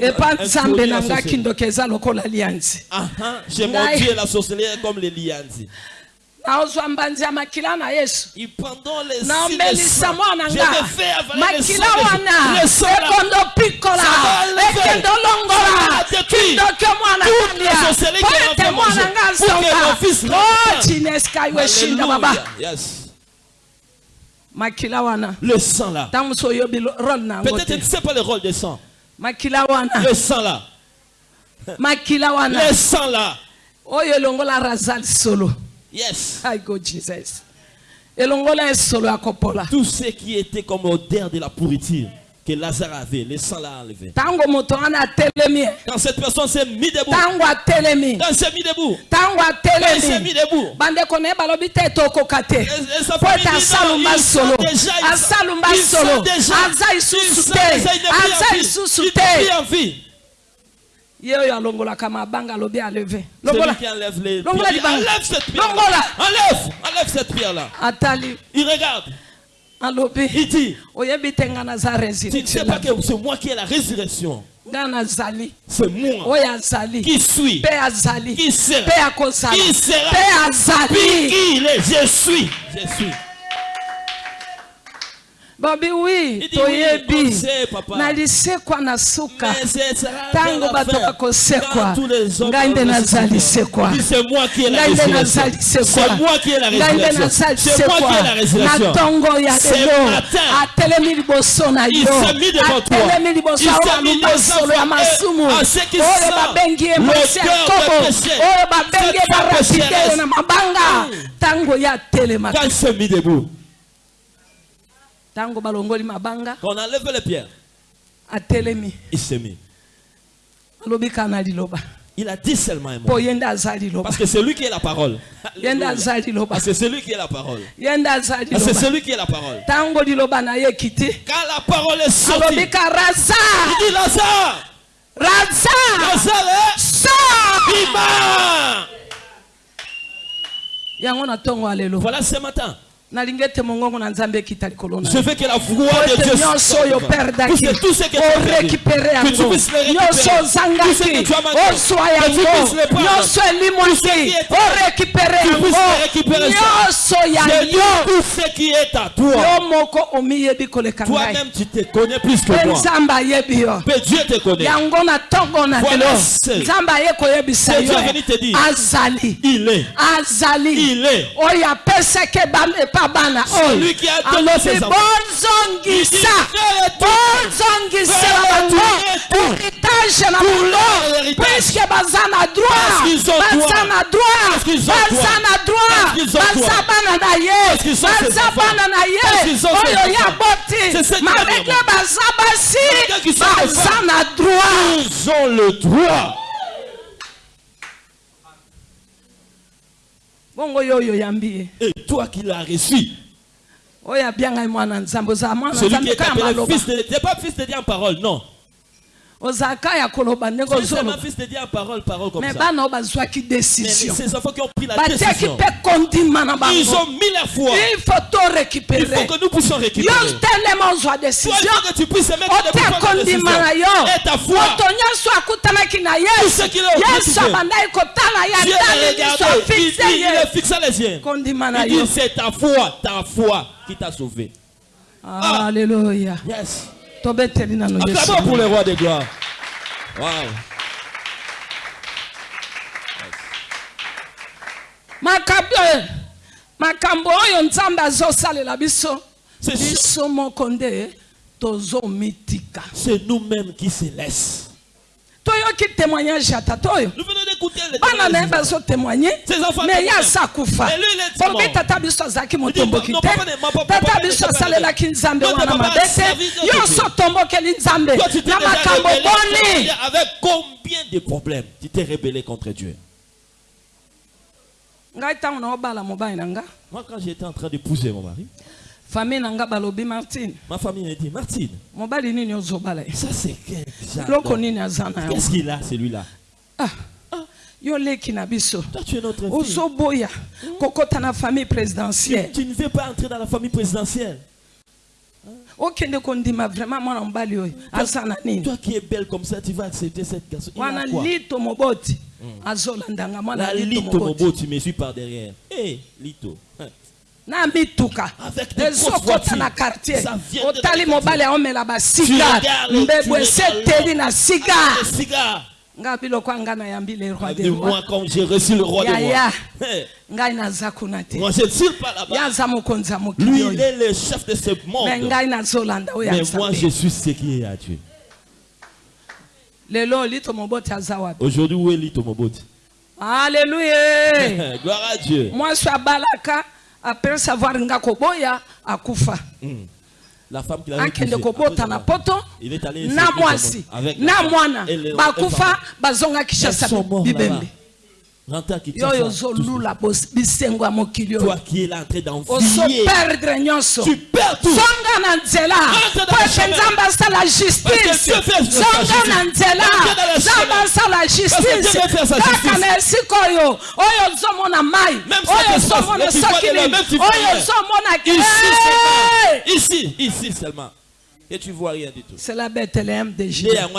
Epa nzambe na nga kindoki eza lokola lianzi. Naozwa mbanzi ya makila na yesu. Naomelisa mwana nga. makila wana. Ekondo pikola. Ekendo longola. Kindoki mwana kalia po ete mwana nga zonga. o tineska yo eshinda baba. Yes. Le sang là. Peut-être tu ne sais pas le rôle du sang. Le sang là. Le sang là. oyo elongola Yes. I go Jesus. elongola ye solo ya kopola Tout ce qui était comme odeur de la pourriture que Lazare avait, le sang l'a enlevé. Quand cette personne s'est mise debout, quand elle s'est mise debout, quand elle s'est mise debout, bandeko na ye balobi te tokoka te po ete asalumba solo. asalumba solo. aza lisusu te. aza lisusu te. ye oyo alongolaka mabanga alobi aleve longola. qui enlève les Longola pierres, libanga. enlève cette pierre. Longola. Enlève, enlève cette pierre là. atali Il regarde. Il dit, tu ne sais pas que c'est moi qui ai la résurrection. C'est moi. Qui suis, qui sera, qui sera, qui il est? Je suis, je suis. babi wi toyebi. nalisekwa na suka ntango bato bakosekwa ngai nde naza lisekwa ngai nde naza lisekwa ngai nde naza lisekwa na ntongo ya lelo atelemi liboso na yo. atelemi liboso aoya lubosolo ya masumu. oyo babengi ye mosi ya kobo oyo babengi ye barapidele na mabanga. Ntango ya telemaka Ntango balongoli mabanga. Quand on enlève les pierres, atelemi il s'est mis. alobi liloba. Il a dit seulement un mot. Parce que c'est lui qui est la parole. Parce que c'est lui qui est la parole. Parce que c'est lui qui est la parole. Quand la parole est sortie, il dit Lazare, Lazare, na ntongo ya lelo Voilà ce matin. Je veux que la voix de Dieu puisse tout ce que tu as récupéré, que tu puisses le récupérer, tout ce que tu as manqué, que tu puisses le prendre, tout ce qui est récupéré, tu puisses le récupérer. J'ai dit tout ce qui est à toi. Toi-même, tu te connais plus que moi. Mais Dieu te connaît. Voilà ce que Dieu est venu te dire. Il est. Il est. Il est. bana Celui qui a donné alobi bozongisa Frère, bango tout. héritage na bango puiske baza na droit. Ont baza droit. na droit. Parce qu'ils ont baza droit. na droit. Parce qu'ils ont baza droit. bana na ye baza bana na ye oyo ya boti va baza basi baza na droit Ils ont le droit. bongo yo oyo yambi ye Et toi qui l'as reçu, celui qui est appelé fils de Dieu, n'es pas fils de Dieu en parole, non. Ozalaka ya koloba ndenge Tu es seulement ozoloba fils de Dieu en parole, parole comme me ça. bana oyo bazwaki Mais décision ces enfants qui ont pris la batiaki décision, mpe kondima na ils bango ont mis la foi. il faut to Il récupérer faut que nous puissions yo récupérer. telema ozwa Toi, il décision. faut que tu puisses mettre des ote pouvoirs de décision. kondima na yo. Et ta foi. moto nyonso akutanaki na Tout ce yesu yesu abandaki kotala ye atali l'a miso kondima na Il yo. dit, c'est ta foi, ta foi qui t'a sauvé. alleluya Yes. Acclamons pour le roi des gloires. Wow. makambo oyo nzambe azosalela biso biso moko nde tozomitika C'est nous-mêmes qui se laissent. Toyoki témoignage ya tata oyo Nous venons d'écouter les bana na ye témoignages. bazotémoigne me ye témoignent. asa kufa Mais lui, il est pombi mort. tata biso azalaki motomboki te tata biso asalelaki nzambe wana mabe te yo otombokeli nzambe. Na makambo boni. Avec combien de problèmes tu t'es rebellé contre Dieu? Ngai ntango naobala mobali na nga Moi, quand j'étais en train d'épouser mon mari, famille na nga balobi martine. Ma famille m'a dit Martine, mobali nini ozobala? Ça c'est nini Qu'est-ce qu'il a, celui-là? Ah, yo leki na biso. Toi, tu es notre fille. ozoboya kokɔta na famille présidentielle. Tu ne veux pas entrer dans la famille présidentielle? okende kondima vraiment mwana mobali oyo aza na nini? Toi qui es belle comme ça, tu vas accepter cette garçon. Il wana lito moboti azolandanga mwana lito moboti. Me suis par derrière. Hé, Lito. Na mituka voitures. na quartier otali la mobali aomela basika eseteli na sika Les cigares. nga biloko anga nayambi le roi de De roi moi, comme j'ai reçu le roi Ya, de ya. moi. Hé, ngai naza kuna te Moi, je ne suis pas ye là-bas. aza mokonzi ya Lui, mokili il oyo est le chef de ce me monde. ngai nazolanda oyo Mais moi, je azambe suis ce qui est à Dieu. lelo lito moboti aza wapi? Aujourd'hui, où est Lito Moboti aleluya Gloire à Dieu. mwasi abalaka apercevoir nga koboya akufa. Mm. La femme qui akende kobota na poto na mwasi na mwana. Bakufa bazonga kishasa bibembe. Toi qui es là en train d'envier. Tu perds tout. zonga na nzela chemin. nzambe asala Parce justice. zonga na nzela chemin. asala justice. Kaka na esika oyo oyo ozomona Même oyo ozomona ozomona Ici seulement. Ici, ici seulement. Et tu vois rien du tout. c'est la bethléem de juda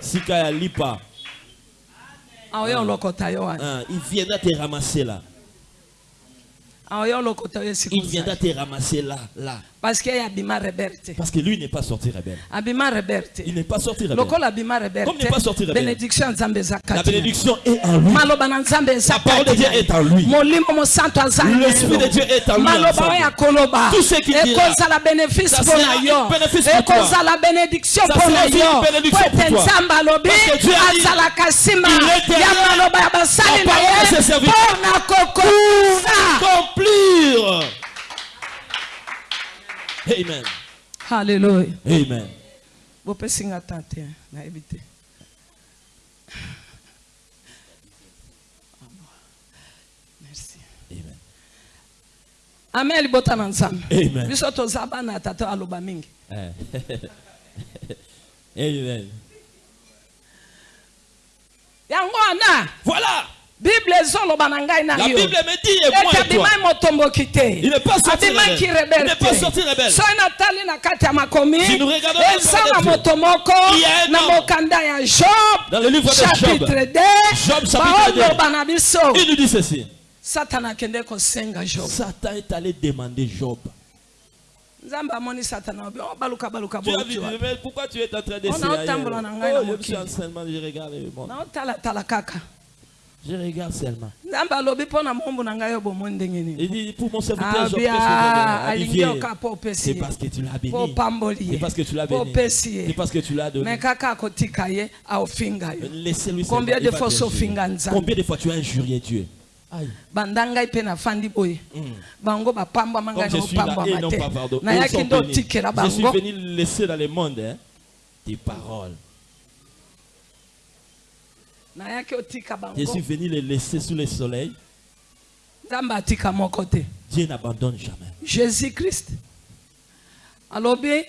Sika ya lipa. aoyo olokota yo wana Hein, il viendra te ramasser là. Il viendra te ramasser là, là. parce que lui n'est pas sorti rebelle. Il n'est pas sorti rebelle. Comme n'est pas sorti rebelle. La bénédiction est en lui. La parole de Dieu est en lui. L'esprit de Dieu est en lui Tout ce dira, bénéfice ça sera une bénéfice pour toi. Ça sera une bénédiction pour toi. nzambe alobi Parce que Dieu a dit, il est derrière la parole de ses serviteurs. mpo Accomplir. Amen. halleluya Amen. bopesi nga tan te nayebi te merci Amen. amen libota na nzambe Amen. biso toza bana ya tata aloba mingi Eh. Amen. yango wana Voilà. Bible ezoloba na ngai na La yo Bible me dit, et moi ete et toi. abimai motomboki te Il n'est pas sorti abimaki rebelle. rebele Il n'est pas te sorti rebelle. soki natali na kati ya makomi Si nous regardons la eza na moto moko na homme mokanda ya job Dans le livre de chapitre Job. 2 Job chapitre deux. baoloba na biso Il nous dit ceci. satana akende kosenga job Satan est allé demander Job. nzambe amoni satana obi oh, baluka baluka Tu as vu, botiwa mais pourquoi tu es en train On d'essayer a ailleurs? otambola na ngai na mokili. naotalatala kaka Je regarde seulement. Il dit, pour mon serviteur C'est parce que tu l'as béni. C'est parce que tu l'as béni. C'est parce que tu l'as donné. Laissez-lui Combien de fois? Combien de fois tu as injurié Dieu? Banda ngai mpe nafandi boye. Bango bapambwama ngai naopambwama te nayaki nde otikela Je suis bango. venu laisser dans le monde hein, tes paroles. Je suis venu les laisser sous le soleil. Dieu n'abandonne jamais. jésus christ alobi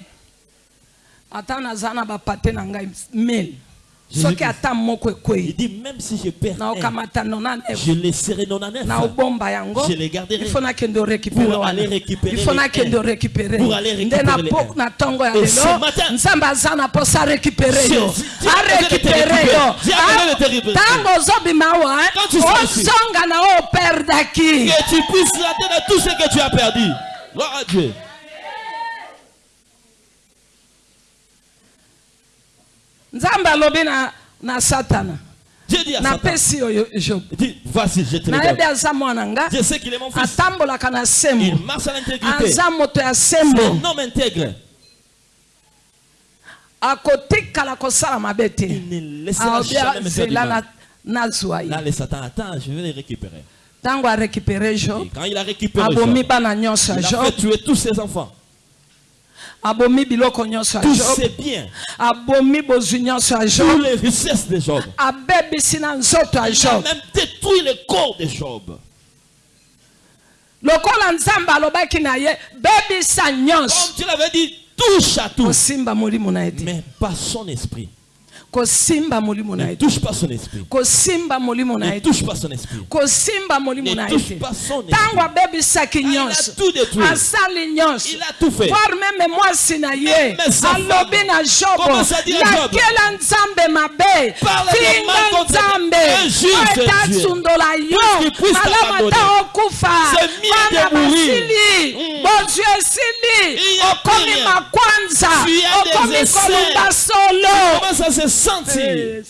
ata naza na bapate na ngai mille Il dit même si je perds un, je laisserai non yango Je les garderai. Pour aller récupérer il faut les un. Pour aller récupérer na les Et ce matin, Je- yo a récupérer. yo récupérer. ntango ozobima awa ozonga na oyo operdaki que tu puisses atteindre tout ce que tu as perdu. Gloire à Dieu. Nzambe alobi na, na satana. Napesi oyo job. nayebi aza mwana nga Je sais qu'il est mon fils. atambolaka na Il sembo marche à l'intégrité. aza moto ya C'est sembo. un homme intègre. akotikala kosala mabe te Il ne laissera aobi azela nazwa ye Là, le Satan attend, je vais les récupérer. ntango arécupere job. Et quand il a récupéré abomi bana nyonso ya job fait tuer tous ses enfants. Abomi biloko nyonso ya job abomi bozwi nyonso ya job les richesses de Job. abebisi na nzoto ya job même détruit le corps de Job. lokola nzambe alobaki na ye bebisa nyonso Comme tu l'avais dit, touche à tout. kosimba molimo na ye te Mais pas son esprit. kosimba molimo na ye kosimba molimo na ye kosimba molimo na ye ntango abebisaki nyonso asali nyonso voire meme mwasi na ye alobi na jobo lakela nzambe mabe tinga nzambe oyo etasundola yo. Malamu ata okufa. Wana basili. Bozwi esili okomi makwanza. Okomi kolumba solo. Sentir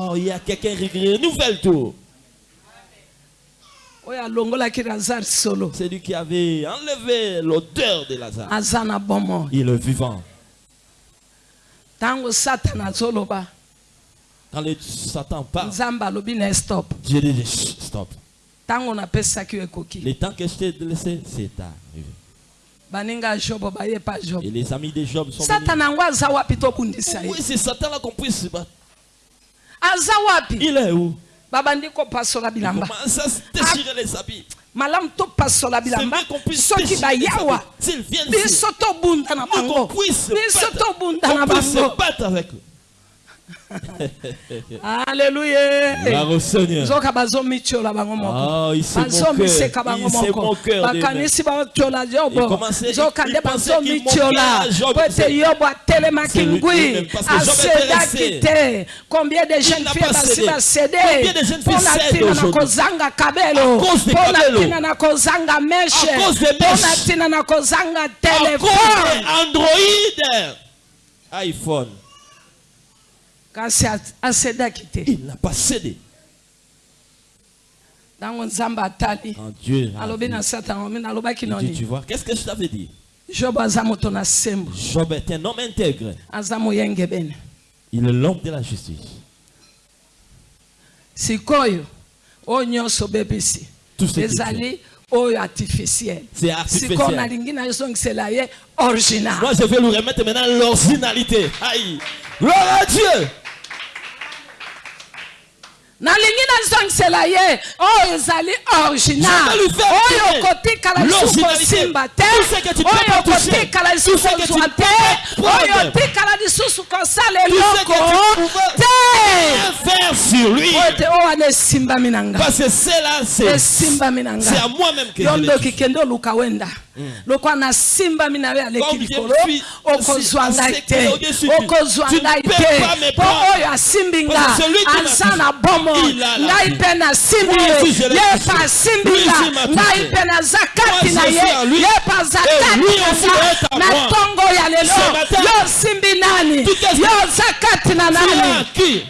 Oh, il y a quelqu'un qui renouvelle tout. C'est lui qui avait enlevé l'odeur de Lazare. Il est vivant. Quand le Satan parle, Dieu dit stop. Le temps que je t'ai laissé, c'est arrivé. Et les amis de Job sont venus. tobundisa ye? Oui, c'est Satan là qu'on puisse se battre. Il est où? Babandi kopasola Il bilamba. Commence à se déchirer les habits. malamu topasola C'est bilamba. vrai qu'on puisse soki bayawa biso tobunda na bango. biso tobunda bango alleluya Gloire au Seigneur. nzoka bazomiciola bango moko. Ah, il s'est moqué. Il s'est moko. moqué de bakanisi yobo combien de jeunes filles basi basede na kozanga kabelo. Na kozanga meshe na kozanga Android, iPhone, kasi a- asedaki te il n'a pas cédé. ntango nzambe atali Quand Dieu satan dit, tu vois, qu'est-ce que je t'avais dit? Job est un homme intègre. Il est l'homme de la justice. sikoyo oyo nyonso bebisi ezali oyo artificiel C'est sikoyo nalingi nazongisela ye original Moi, je vais lui remettre maintenant l'originalité. Aïe. Gloire à Dieu. nalingi nazongisela ye. Oyo ezali original. Oyo okotikala lisuku kosimba te. oyo okotikala lisusu kozwa te. oyo otikala lisusu kosala eloko te. oyo wana esimbami na ngaesimbami na ngayo ndoki kende oluka wenda. Lokwa nasimbami na yo aleki likolo okozwa ngai te. okozwa ngai te. mpo oyo asimbi nga aza na bombe moyi ngai mpe nasimbi ye. ye mpe asimbi nga ngai mpe naza kati na ye. ye mpe aza kati na nga na ntongo ya lelo. Yo osimbi nani? yo oza kati na nani?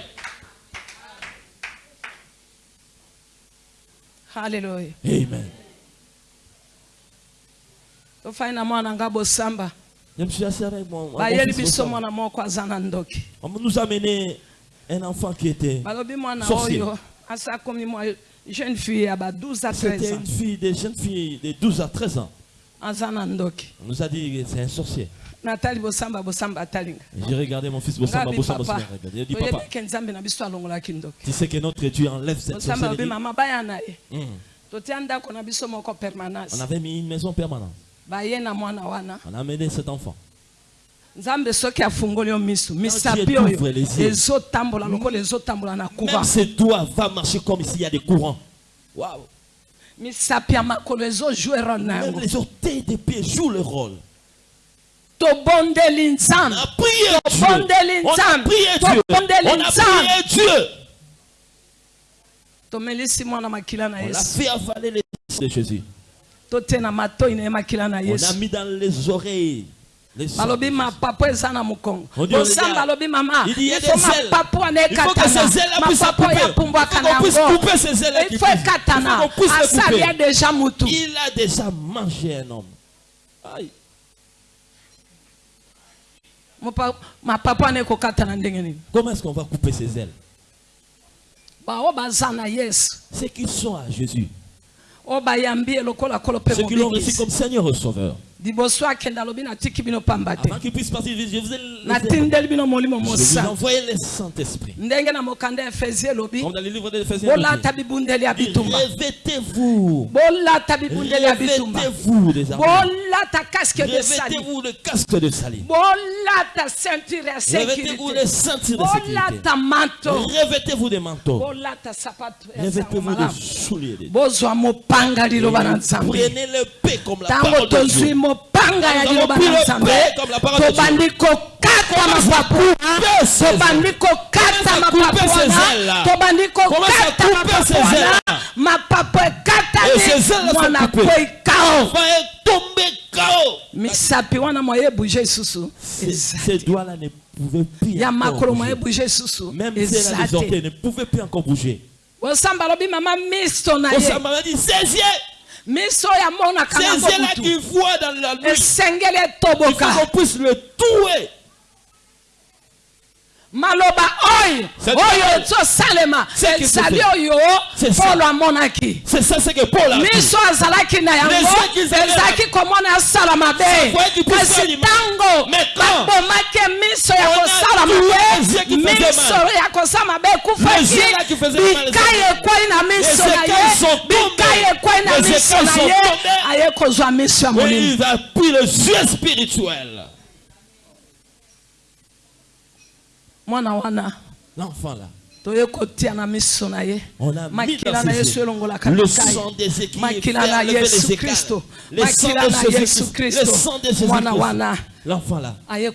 haleluya amen. Tofai na mwana nga bosamba. Bayeli biso mwana moko aza na ndoki. Un enfant qui était. Sorcier. jeune fille ba 12 à 13 C'était ans une fille, des jeunes filles de 12 à 13 ans. On nous a dit que c'est un sorcier. J'ai regardé mon fils Bossamba, Bossamba, Bossamba. Il dit, papa, tu sais que notre Dieu enlève cette sorcellerie. permanence On avait mis une maison permanente. On a amené cet enfant. Nzambe soki afungoli yo miso misapi oyo ezotambola lokola ezotambola na Même courant ses doigts va marcher comme s'il y a des courants. Waouh. misapi ya makolo ezojoue role na yango les orteils des pieds jouent le rôle. tobondeli On nzambe a prié Dieu. Tobondeli On a nzambe. prié Dieu. Tobondeli On a nzambe. prié Dieu. tomelisi mwana makila na On a yesu fait avaler les de Jésus. totie na matoi na ye makila na On a yesu mis dans les oreilles. Balobi mapapo eza na mokongo regarde. alobi mama Il il a mapapo wana Il faut que ekatana ces ailes puissent se mapapo couper. ya pumbwaka Il faut na qu'on puisse yango couper ces ailes qui ifo puissent- ekatana il faut qu'on puisse les asali couper. ya deja mutu Il a déjà mangé un homme. Aïe. Comment est-ce qu'on va couper ses ailes? Yesu Ceux qui sont à Jésus, mpe ceux qui l'ont reçu comme Seigneur et Sauveur, liboso akende alobi natiki bino pamba te. Natindeli bino molimo envoyé le Saint-Esprit. ndenge na mokanda ya efezi elobi bolata bibundeli ya bitumba. Bolata bibundeli ya bitumba. Bolata casque de sali bolata ceinture ya revêtez-vous les sécurité ceintures de sécurité, bolata sapato ya bozwa mopanga liloba na nzambe Prenez le paix comme la ntango tozwi Mopanga ya liloba na nzambe. paix comme la parole de tobandi kokata Commence à mapapu couper ces tobandi kokata Commence à mapapu couper ces ailes-là. wana. tobandi kokata couper mapapu ekatani mwana KO. misapi wana mwa ebouge lisusu ya makolo mwa bouger. ebouge lisusu eza te ne pouvaient plus encore bouger. bosamba alobi mama miso na ye miso ya mona kanga kutu esengeli etoboka. maloba oyo oyo ezosalema ezali oyo polo amonaki. Miso azalaki na yango ezalaki komona asala mabe. Kasi ntango babomaki miso ya kosala mabe. miso ya kosala mabe ekufaki bikai ekwei na miso na ye. bikai ekwei na miso na ye. aye kozwa miso ya molimo. Mwana wana. L'enfant là. On a mis dans ses yeux le sang des fait les kristo Le sang de Jésus-Christ. Le sang de Jésus-Christ. L'enfant là. aye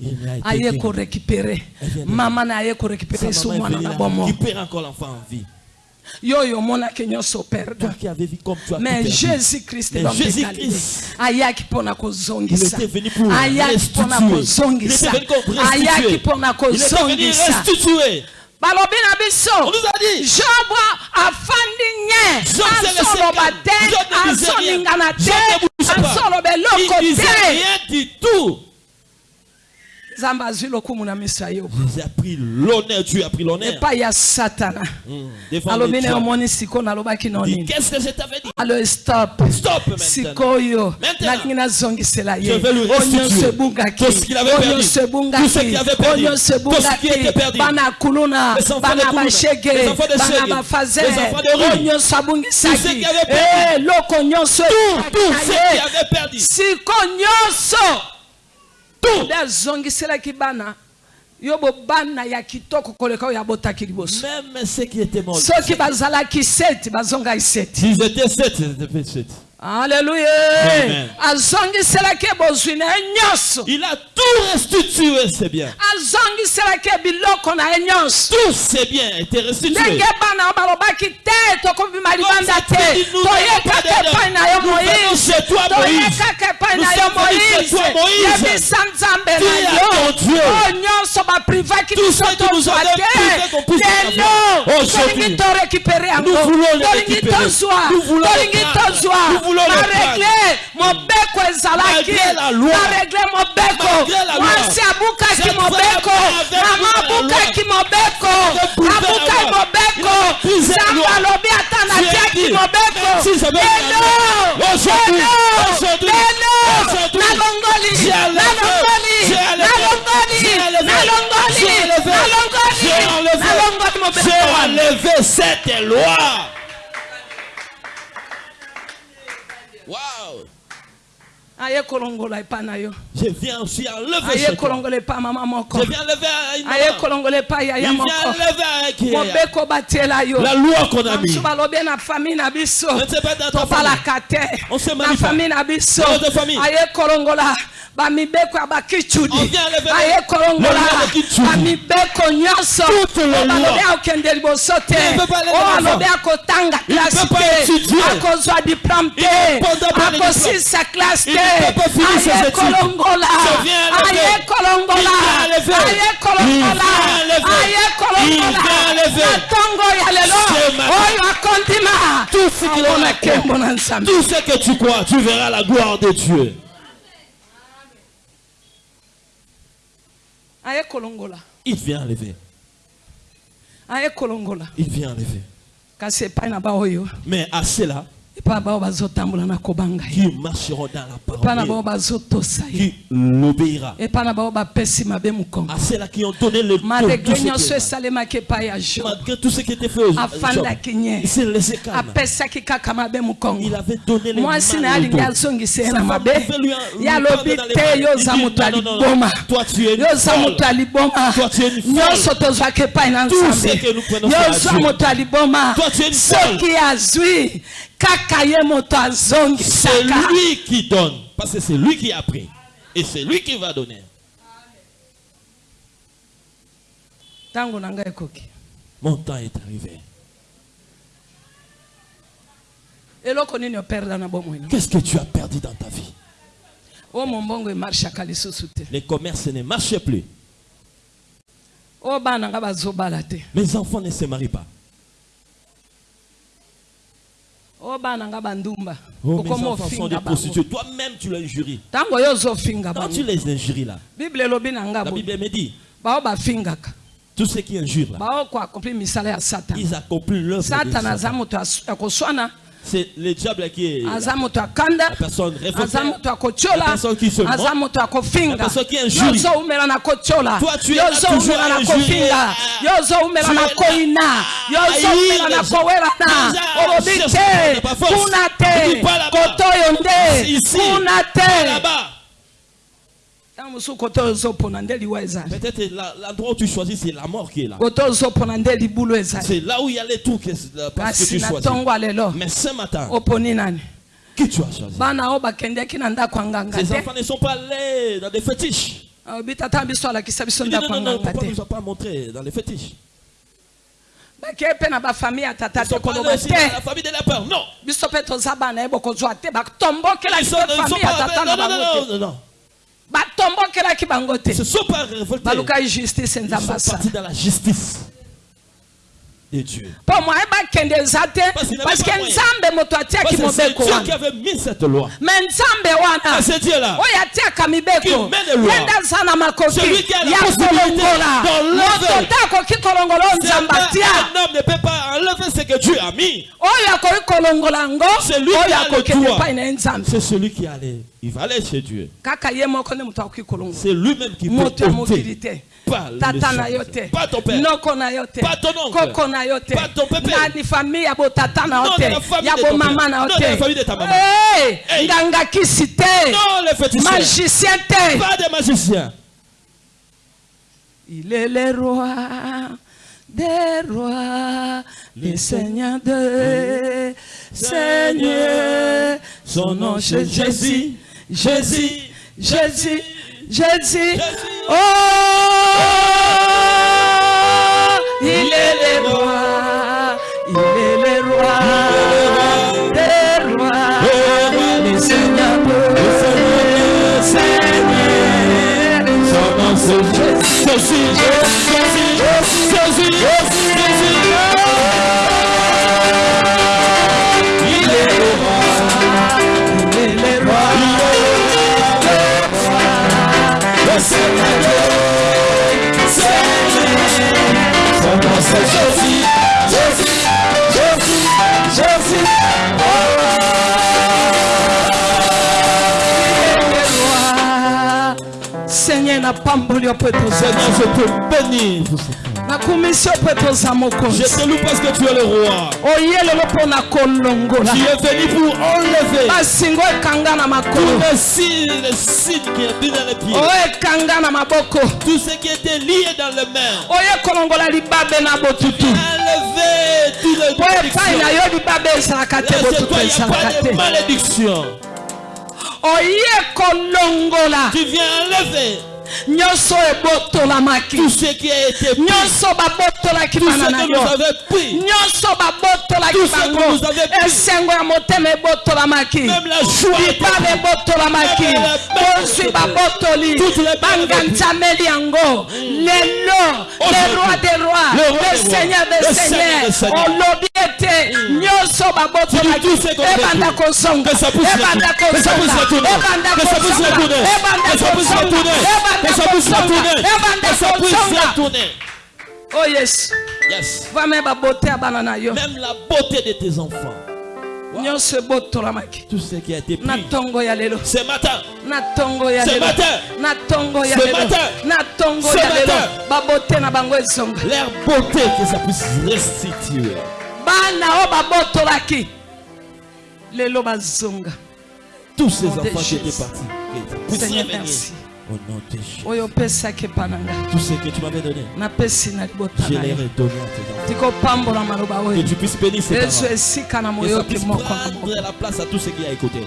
Il a été aye guéri. korekipere. Elle vient de- mama na aye Sa korekipere so maman est mwana na bomo récupérer encore l'enfant en vie. yo oyo omonaki nyonso perdre mais jésus-christ ayaki mpona kozongisa ayaki mpona kozongisa ayaki mpona kozongisa balobi na biso. Job afandi nye azoloba te. azoningana te. azoloba eloko te Jésus a pris l'honneur, Dieu a pris l'honneur. pas ya Satan. Hmm, qu'est-ce que je t'avais dit? Alors stop. Stop maintenant. Sikoyo. Maintenant. Je vais lui restituer. Tout ce qu'il avait perdu. Tout ce qu'il avait perdu. Tout ce qui était perdu. Bana kuluna. Les enfants de Kuluna. Les enfants de Shege. Les enfants de Rue. Tout ce qu'il avait perdu. Tout ce qu'il avait perdu. Siko nyonso. tout nde azongiselaki bana yo bobana ya kitoko koleka oyo abotaki liboso. Soki bazalaki 7 bazongaki 7 Alléluia. Il a tout restitué, c'est bien. azongiselaki biloko na ye nyonso Tous ces biens étaient restitués. ndenge bana balobaki te tokobima libanda Comme te ça, tu nous toyekaka donnes pas epai na yo Nous venons moïse chez toi, Moïse. Nous sommes venus toi, Moïse. Tu es ton Dieu. baprivaki Tout ce nous privé qu'on puisse avoir. Aujourd'hui, yango nous voulons le récupérer. Nous voulons le tolingi prendre. tozwa Nous voulons le baregle mobeko. Ezalaki baregle mobeko mwasi abukaki mobeko. mama abukaki alobi ata natiaki lelo lelo nalongoli nalongoli nalongoli nalongoli nalongoli nalongoli J'ai enlevé cette loi. Wow. Je viens aussi enlever moko. Je viens enlever La loi qu'on a mis. bamosusu balobi na famille na biso. Je ne sais pas dans ta famille. On se biso. Dans notre famille. Bamibeko ya bakicudi On vient enlever aye le kolongola loi de Kichudi. bamibeko nyonso. Lois. akokende liboso te. Oyo Il ne klase te. akozwa peut te. akosisa klase te. aye études. kolongola. Je viens enlever. aye kolongola. Il vient enlever. aye Il kolongola. vient enlever. aye Il kolongola vient enlever. na ntongo ya lelo. Oyo akondima. Amona nkembo na nzambe Tout ce que tu crois, tu verras la gloire de Dieu. aye kolongola Il vient enlever. Il vient enlever. Mais à ceux-là qui marcheront dans la parole, qui l'obéira. À ceux-là qui ont donné le maregle tout Malgré tout ce qui était fait s'est laissé calme. Il avait donné ye mal Sa femme pouvait lui Toi, tu es Toi, tu es une folle. Tout ce que nous prenons Toi, tu es une folle. C'est lui qui donne. Parce que c'est lui qui a pris. Et c'est lui qui va donner. Mon temps est arrivé. Qu'est-ce que tu as perdu dans ta vie? Te Les commerces ne marchaient plus. te Mes enfants ne se marient pas. Oyo bana nga bandumba Oh, mes enfants sont des prostituées. Toi-même, tu les injuries. ntango yo ozofinga Quand tu les injuries là, bible elobi na nga la Bible me dit bao bafingaka Tous ceux qui injurent là, bao koakompli misala ya satana ils accomplissent aza Satan. moto as- ya koswana c'est le diable qui est aza moto akanda la personne aza moto akotiola personne qui se aza moto akofinga personne qui injurie. Yozo umela na kotiola toi tu es là toujours na kofinga yozo umela na koina yozo umela na kowela na olobite kuna te kotoyo nde kuna te. là-bas. Peut-être la- l'endroit où tu choisis, c'est la mort qui est là. C'est là où il y a les tours que- parce que tu choisis. Mais ce matin, qui tu as choisi? Ces enfants ne sont pas allés dans des fétiches. biso Il dit, non, non, non, papa ne nous a pas montré dans les fétiches. na bafamille ya tata Ils te koloba te la famille de la peur. Non. biso mpe toza bana ye bokozwa te sont famille ya tata na non, non, bango non, te non, non. batombokelaki bango te. Balukai justice nzambe asala de Dieu. Parce que nzambe moto mobeko Dieu qui avait mis cette loi. nzambe wana Ah, c'est Dieu là. mibeko makoki Celui qui a la possibilité d'enlever. moto nzambe atia Un homme ne peut pas enlever ce que Dieu a mis. kolongola C'est lui qui a le droit. C'est celui qui allait. Il va aller chez Dieu. C'est lui-même qui peut ya mokili ôter. te Pas le tata na sang. yo te Pas ton père. noko na yo te Pas ton oncle. koko na yo te Pas ton pépé. nani famille ya botata na yo Non, te de la famille ya de bomama père. na yo Non, de la famille de ta maman. Eh, Hey. nganga kisi te Non, les féticheurs. magicien te Pas des magiciens. il est le roi des rois le seigneur de seigneur son nom c'est Jésus Jésus Jésus Jésus oh il est le roi il est le roi des rois le seigneur de seigneur son nom c'est Jésus, Seigneur je te bénis. Je te loue parce que tu es le roi. Tu es venu pour enlever signes, les signes qui étaient dans les pieds. Tout ce qui était lié dans les mains. na botutu Enlever de te malédiction. oye kolongola Tu viens enlever nyonso ebotolamaki nyonso babotolaki bana na yo. nyonso babotolaki bango esengo ya motema ebotolamaki bipale ebotolamaki bozwi babotoli banganzameli yango. Lelo le roi des rois le seigneur des seigneurs. olobi ete nyonso babotolaki ebanda kozonga ebanda kozonga ebanda kozonga ebanda kozonga ebanda Que ça puisse kozonga retourner. ebanda Que ça puisse kozonga retourner. oh Yes. yo Même la beauté de tes enfants. Tout ce qui a été pris. Ce matin. Ce matin. Ce matin. Ce matin. ezonga Leur beauté, que ça puisse restituer. Tous ces enfants qui étaient partis. Que ça puisse Seigneur, revenir. Au nom de Jésus. Tout ce que tu m'avais donné, je na les yo ai donné à tes enfants. Que tu puisses bénir ces na Que na prendre la place à tout ce qui a écouté.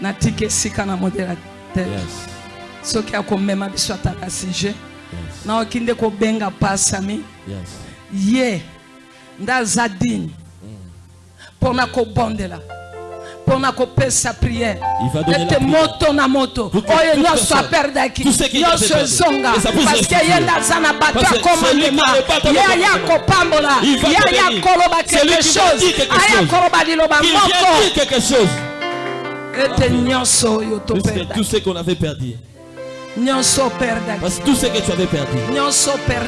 natika esika na modela te Yes. soki akomema biso ataka sujet Yes. naoki nde kobenga pasami Yes. ye nde aza mpona kobondela mpona kopesa priere ete moto na moto oyo nyonso aperdaki nyonso ezonga que ça puisse parce que ye nde aza na bato ya komandema ye aya kopambola ye aya koloba quelque chose. aya koloba liloba moko ete nyonso oyo toperda Parce que tout ce que tu avais perdu.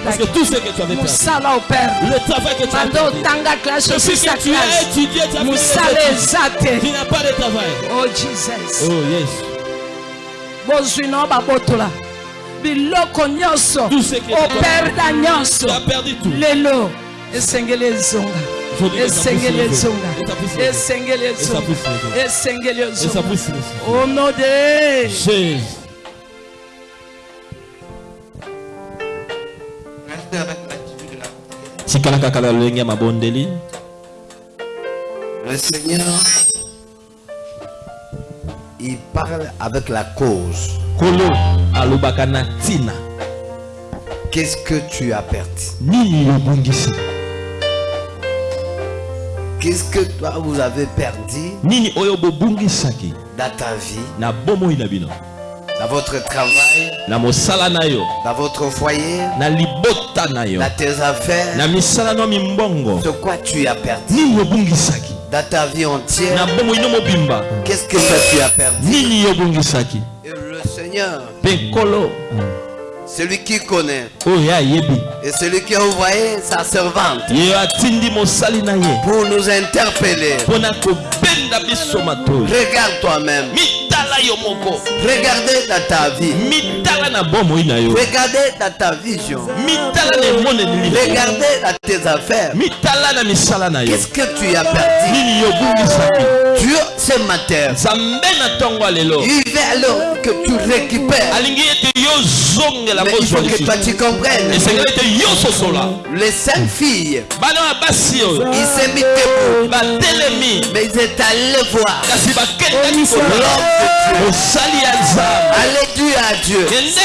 Parce que tout ce que tu avais perdu. Le travail que tu as perdu. Depuis que tu as étudié, tu as fait Tu n'as pas de travail. oh jesus. Oh yes. bozwi na babotola. Biloko nyonso Tout ce que tu as operda nyonso Tu as perdu tout. lelo. Esengeli ezonga esengeli ezonga esengeli ezonga esengeli ezonga au nom de. Jésus. Avec l'attitude de la tikala kaka na lolenge ya mabondeli. Le Seigneur, il parle avec la cause. kolo Qu'est-ce que tu as perdu? Qu'est-ce que toi vous avez perdu? Nini oyo bobungisaki dans ta vie, na dans votre travail, dans votre foyer, libota na yo. Dans tes affaires na misala no mimbongo. De quoi tu as perdu? Nini yobungisaki dans ta vie entière na bomoi no mobimba. Qu'est-ce que ça tu as perdu? Nini yobungisaki Et le Seigneur, mpe nkolo celui qui connaît, et celui qui a envoyé sa servante pour nous interpeller. Regarde toi-même. Regardez dans ta vie. Regardez dans ta vision. Regardez dans tes affaires. Qu'est-ce que tu as perdu? Dieu, ce matin, il veut alors que tu récupères. Mais il faut que toi tu comprennes. Les cinq filles, ils s'est mis debout. Mais ils étaient allés voir. L'homme de Dieu. Allez dire à Dieu. Est-ce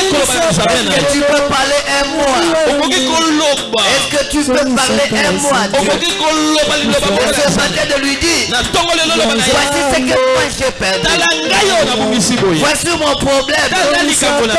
que tu peux parler un mois. Est-ce que tu peux parler un mois Dieu? Et ce matin de lui dire na ntongo lelo loba na Voici ye ce que moi j'ai perdu. tala ngai oyo nabungisi boye Voici mon problème. tala likambo na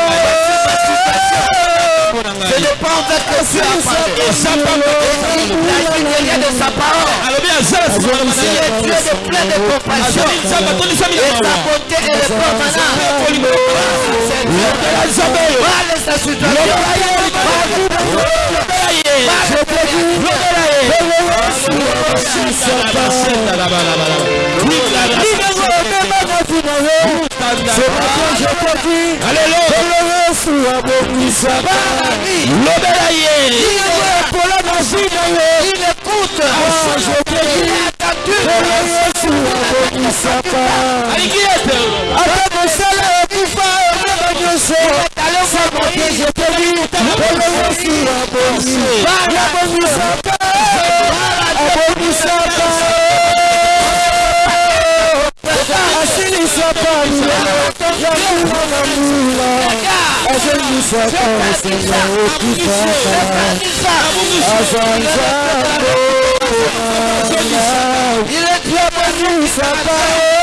ngai likambo na Ce ngai n'est pas en fait que tu as parlé. eza pamba Il agit derrière de sa parole. alobi aza na nsima na Il est Dieu de plein de compassion. azali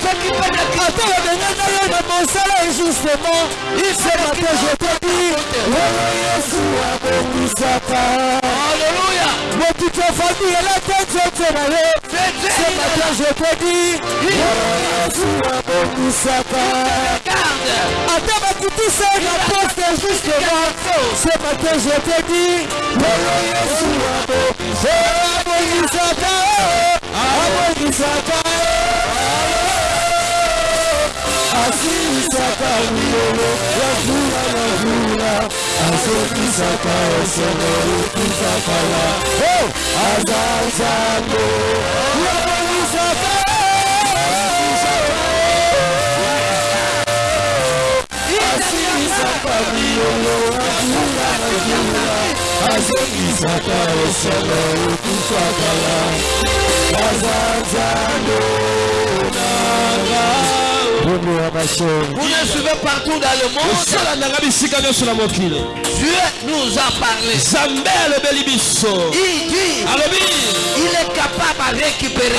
balabala lobela ye Il écoute. Il est attendu. alingi ete Il est Dieu béni. La récupération. Alléluia. Le Dieu qui peut le Alléluia. ata bakutisa na poste justement ce matin je te dis yesu abongisaka abongisaka asilisaka milolo ya vula na vula azokisaka esengo ekisakala aza nzambe abongisaka asilisaka milolo ya vula na vula azokisaka esengo ekisakala aza nzambe nanga Vous nous suivez partout dans le monde. Dieu nous a parlé. Il dit, il est capable de récupérer.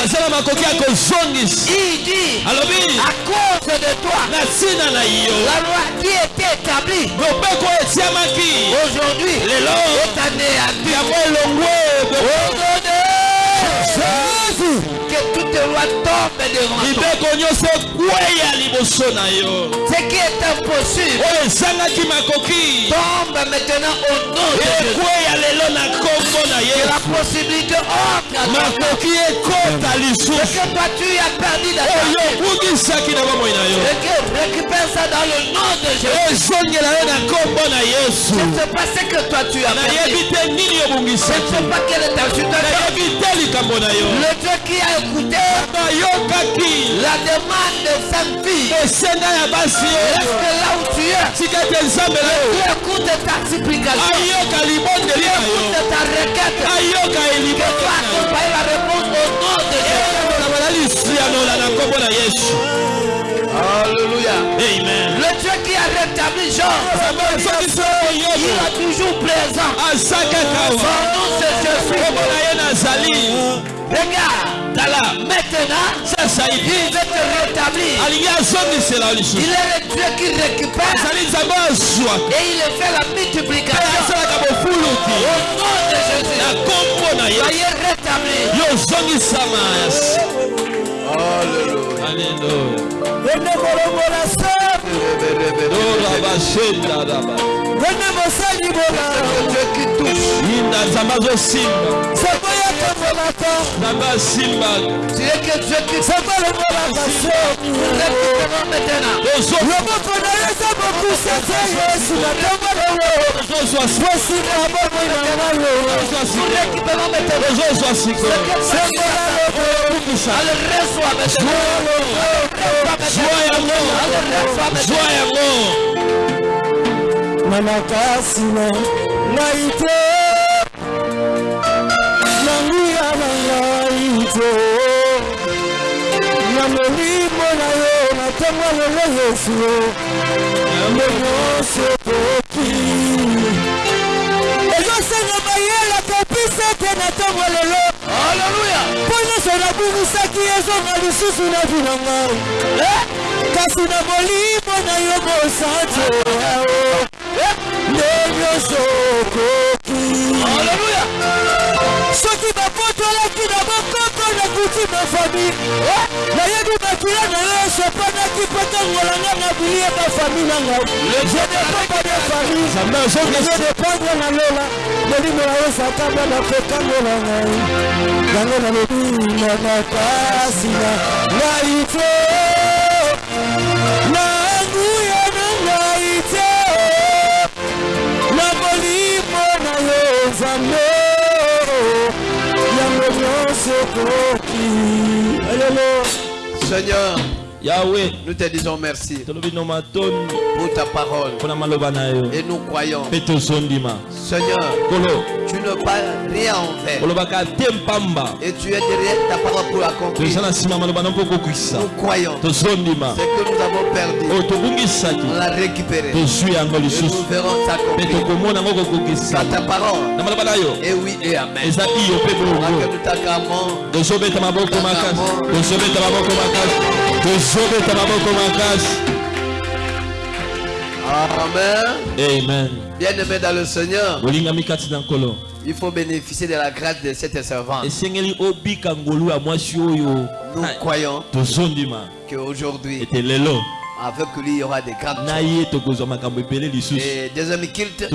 Il dit, à cause de toi, la loi qui était établie. Aujourd'hui est anéantie. Loi tombe devant toi. mibeko nyonso ekweya liboso na yo Ce qui est impossible oyo ezangaki makoki tombe maintenant au nom de Jésus. ekweya lelo na na la possibilité entre à toi. makoki ekota Ce lisusu que toi tu as perdu dans ta oyo vie. obungisaki na yo Et que récupère ça dans le nom de Jésus. ezongela yo na nkombo na yesu Je ne sais pas ce que toi tu as nayebi perdu. te nini Je ne obungisaki sais pas quelle est ta situation. nayebi te likambo na yo Le Dieu qui a écouté bayokaki la demande de sa fille. esenga ya basi Reste oyo là où tu es. tika te nzambe na yo Tu écoutes ta supplication. ayoka libondeli na yo Écoute ta requête. ayoka Que elibondeli toi na yo la réponse au nom de Jésus. Alléluia. amen. Le Dieu qui a rétabli Jean, il est toujours présent. kaka Son nom c'est Jésus. Regarde, maintenant, sasa hivi le Dieu qui récupère. Et il fait la multiplication. asalaka bofuluki Au nom de na Jésus, nkombo na ye yozongisa amasi aleluya inda zamazosimba. Ene mosali bola Le Dieu qui que Dieu qui sango longolaka soki récupère maintenant. na ye eza mokuse te yesu na ntongo lelo tozwa posika bomoi na ngai Nous récupérons maintenant. reçois maintenant. zwa yango te na molimo na yo na ntongo lelo yesu. Yango nyonso ekoki. Ezosenga mayele kopesa te na ntongo lelo Alléluia. mpo nyonso nabumisaki ezonga lisusu na bina ngai kasi na molimo na yo mosantu nakuti na fami nayebi makila na yo esopanaki mpo tangolanga na biye bafami na ngai je dépendre de famille. Nzambe je azongisa dépendre na lola molimo na yo sakamba na kokangola ngai yango nalobi na makasi na ngai te na nguya na ngai te na molimo na yo nzambe yango nyonso ekoki yawe nous te disons merci pour ta parole. et nous croyons. Seigneur, tu ne parles rien en fait. Et tu es derrière ta parole pour kokwisa Nous croyons. Ce que nous avons perdu, tobungisaki on l'a récupéré. Et nous verrons s'accomplir ta parole. Et oui et amen. nous. t'acclamons, tozobeta maboko makasi Amen. amen. Bien-aimés dans le Seigneur, bolingami kati na nkolo il faut bénéficier de la grâce de cette servante. esengeli obika ngolu ya mwasi oyo. Nous croyons tozondima qu'aujourd'hui, ete lelo avec lui, il y aura des grandes choses. Et deuxième culte,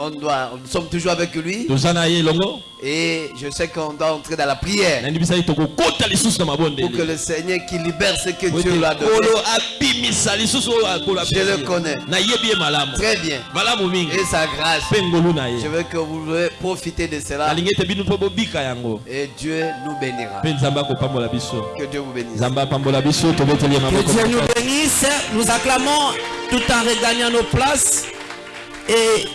on doit, nous sommes toujours avec lui. Et je sais qu'on doit entrer dans la prière pour que le Seigneur qui libère ce que Dieu lui a donné. Je le connais. Très bien. Et sa grâce, je veux que vous voulez profiter de cela. Et Dieu nous bénira. Que Dieu vous bénisse. Nous bénisse. Nous acclamons tout en regagnant nos places. Et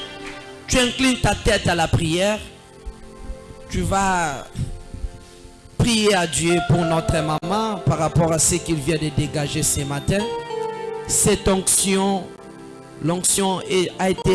tu inclines ta tête à la prière. Tu vas prier à Dieu pour notre maman par rapport à ce qu'il vient de dégager ce matin. Cette onction, l'onction a été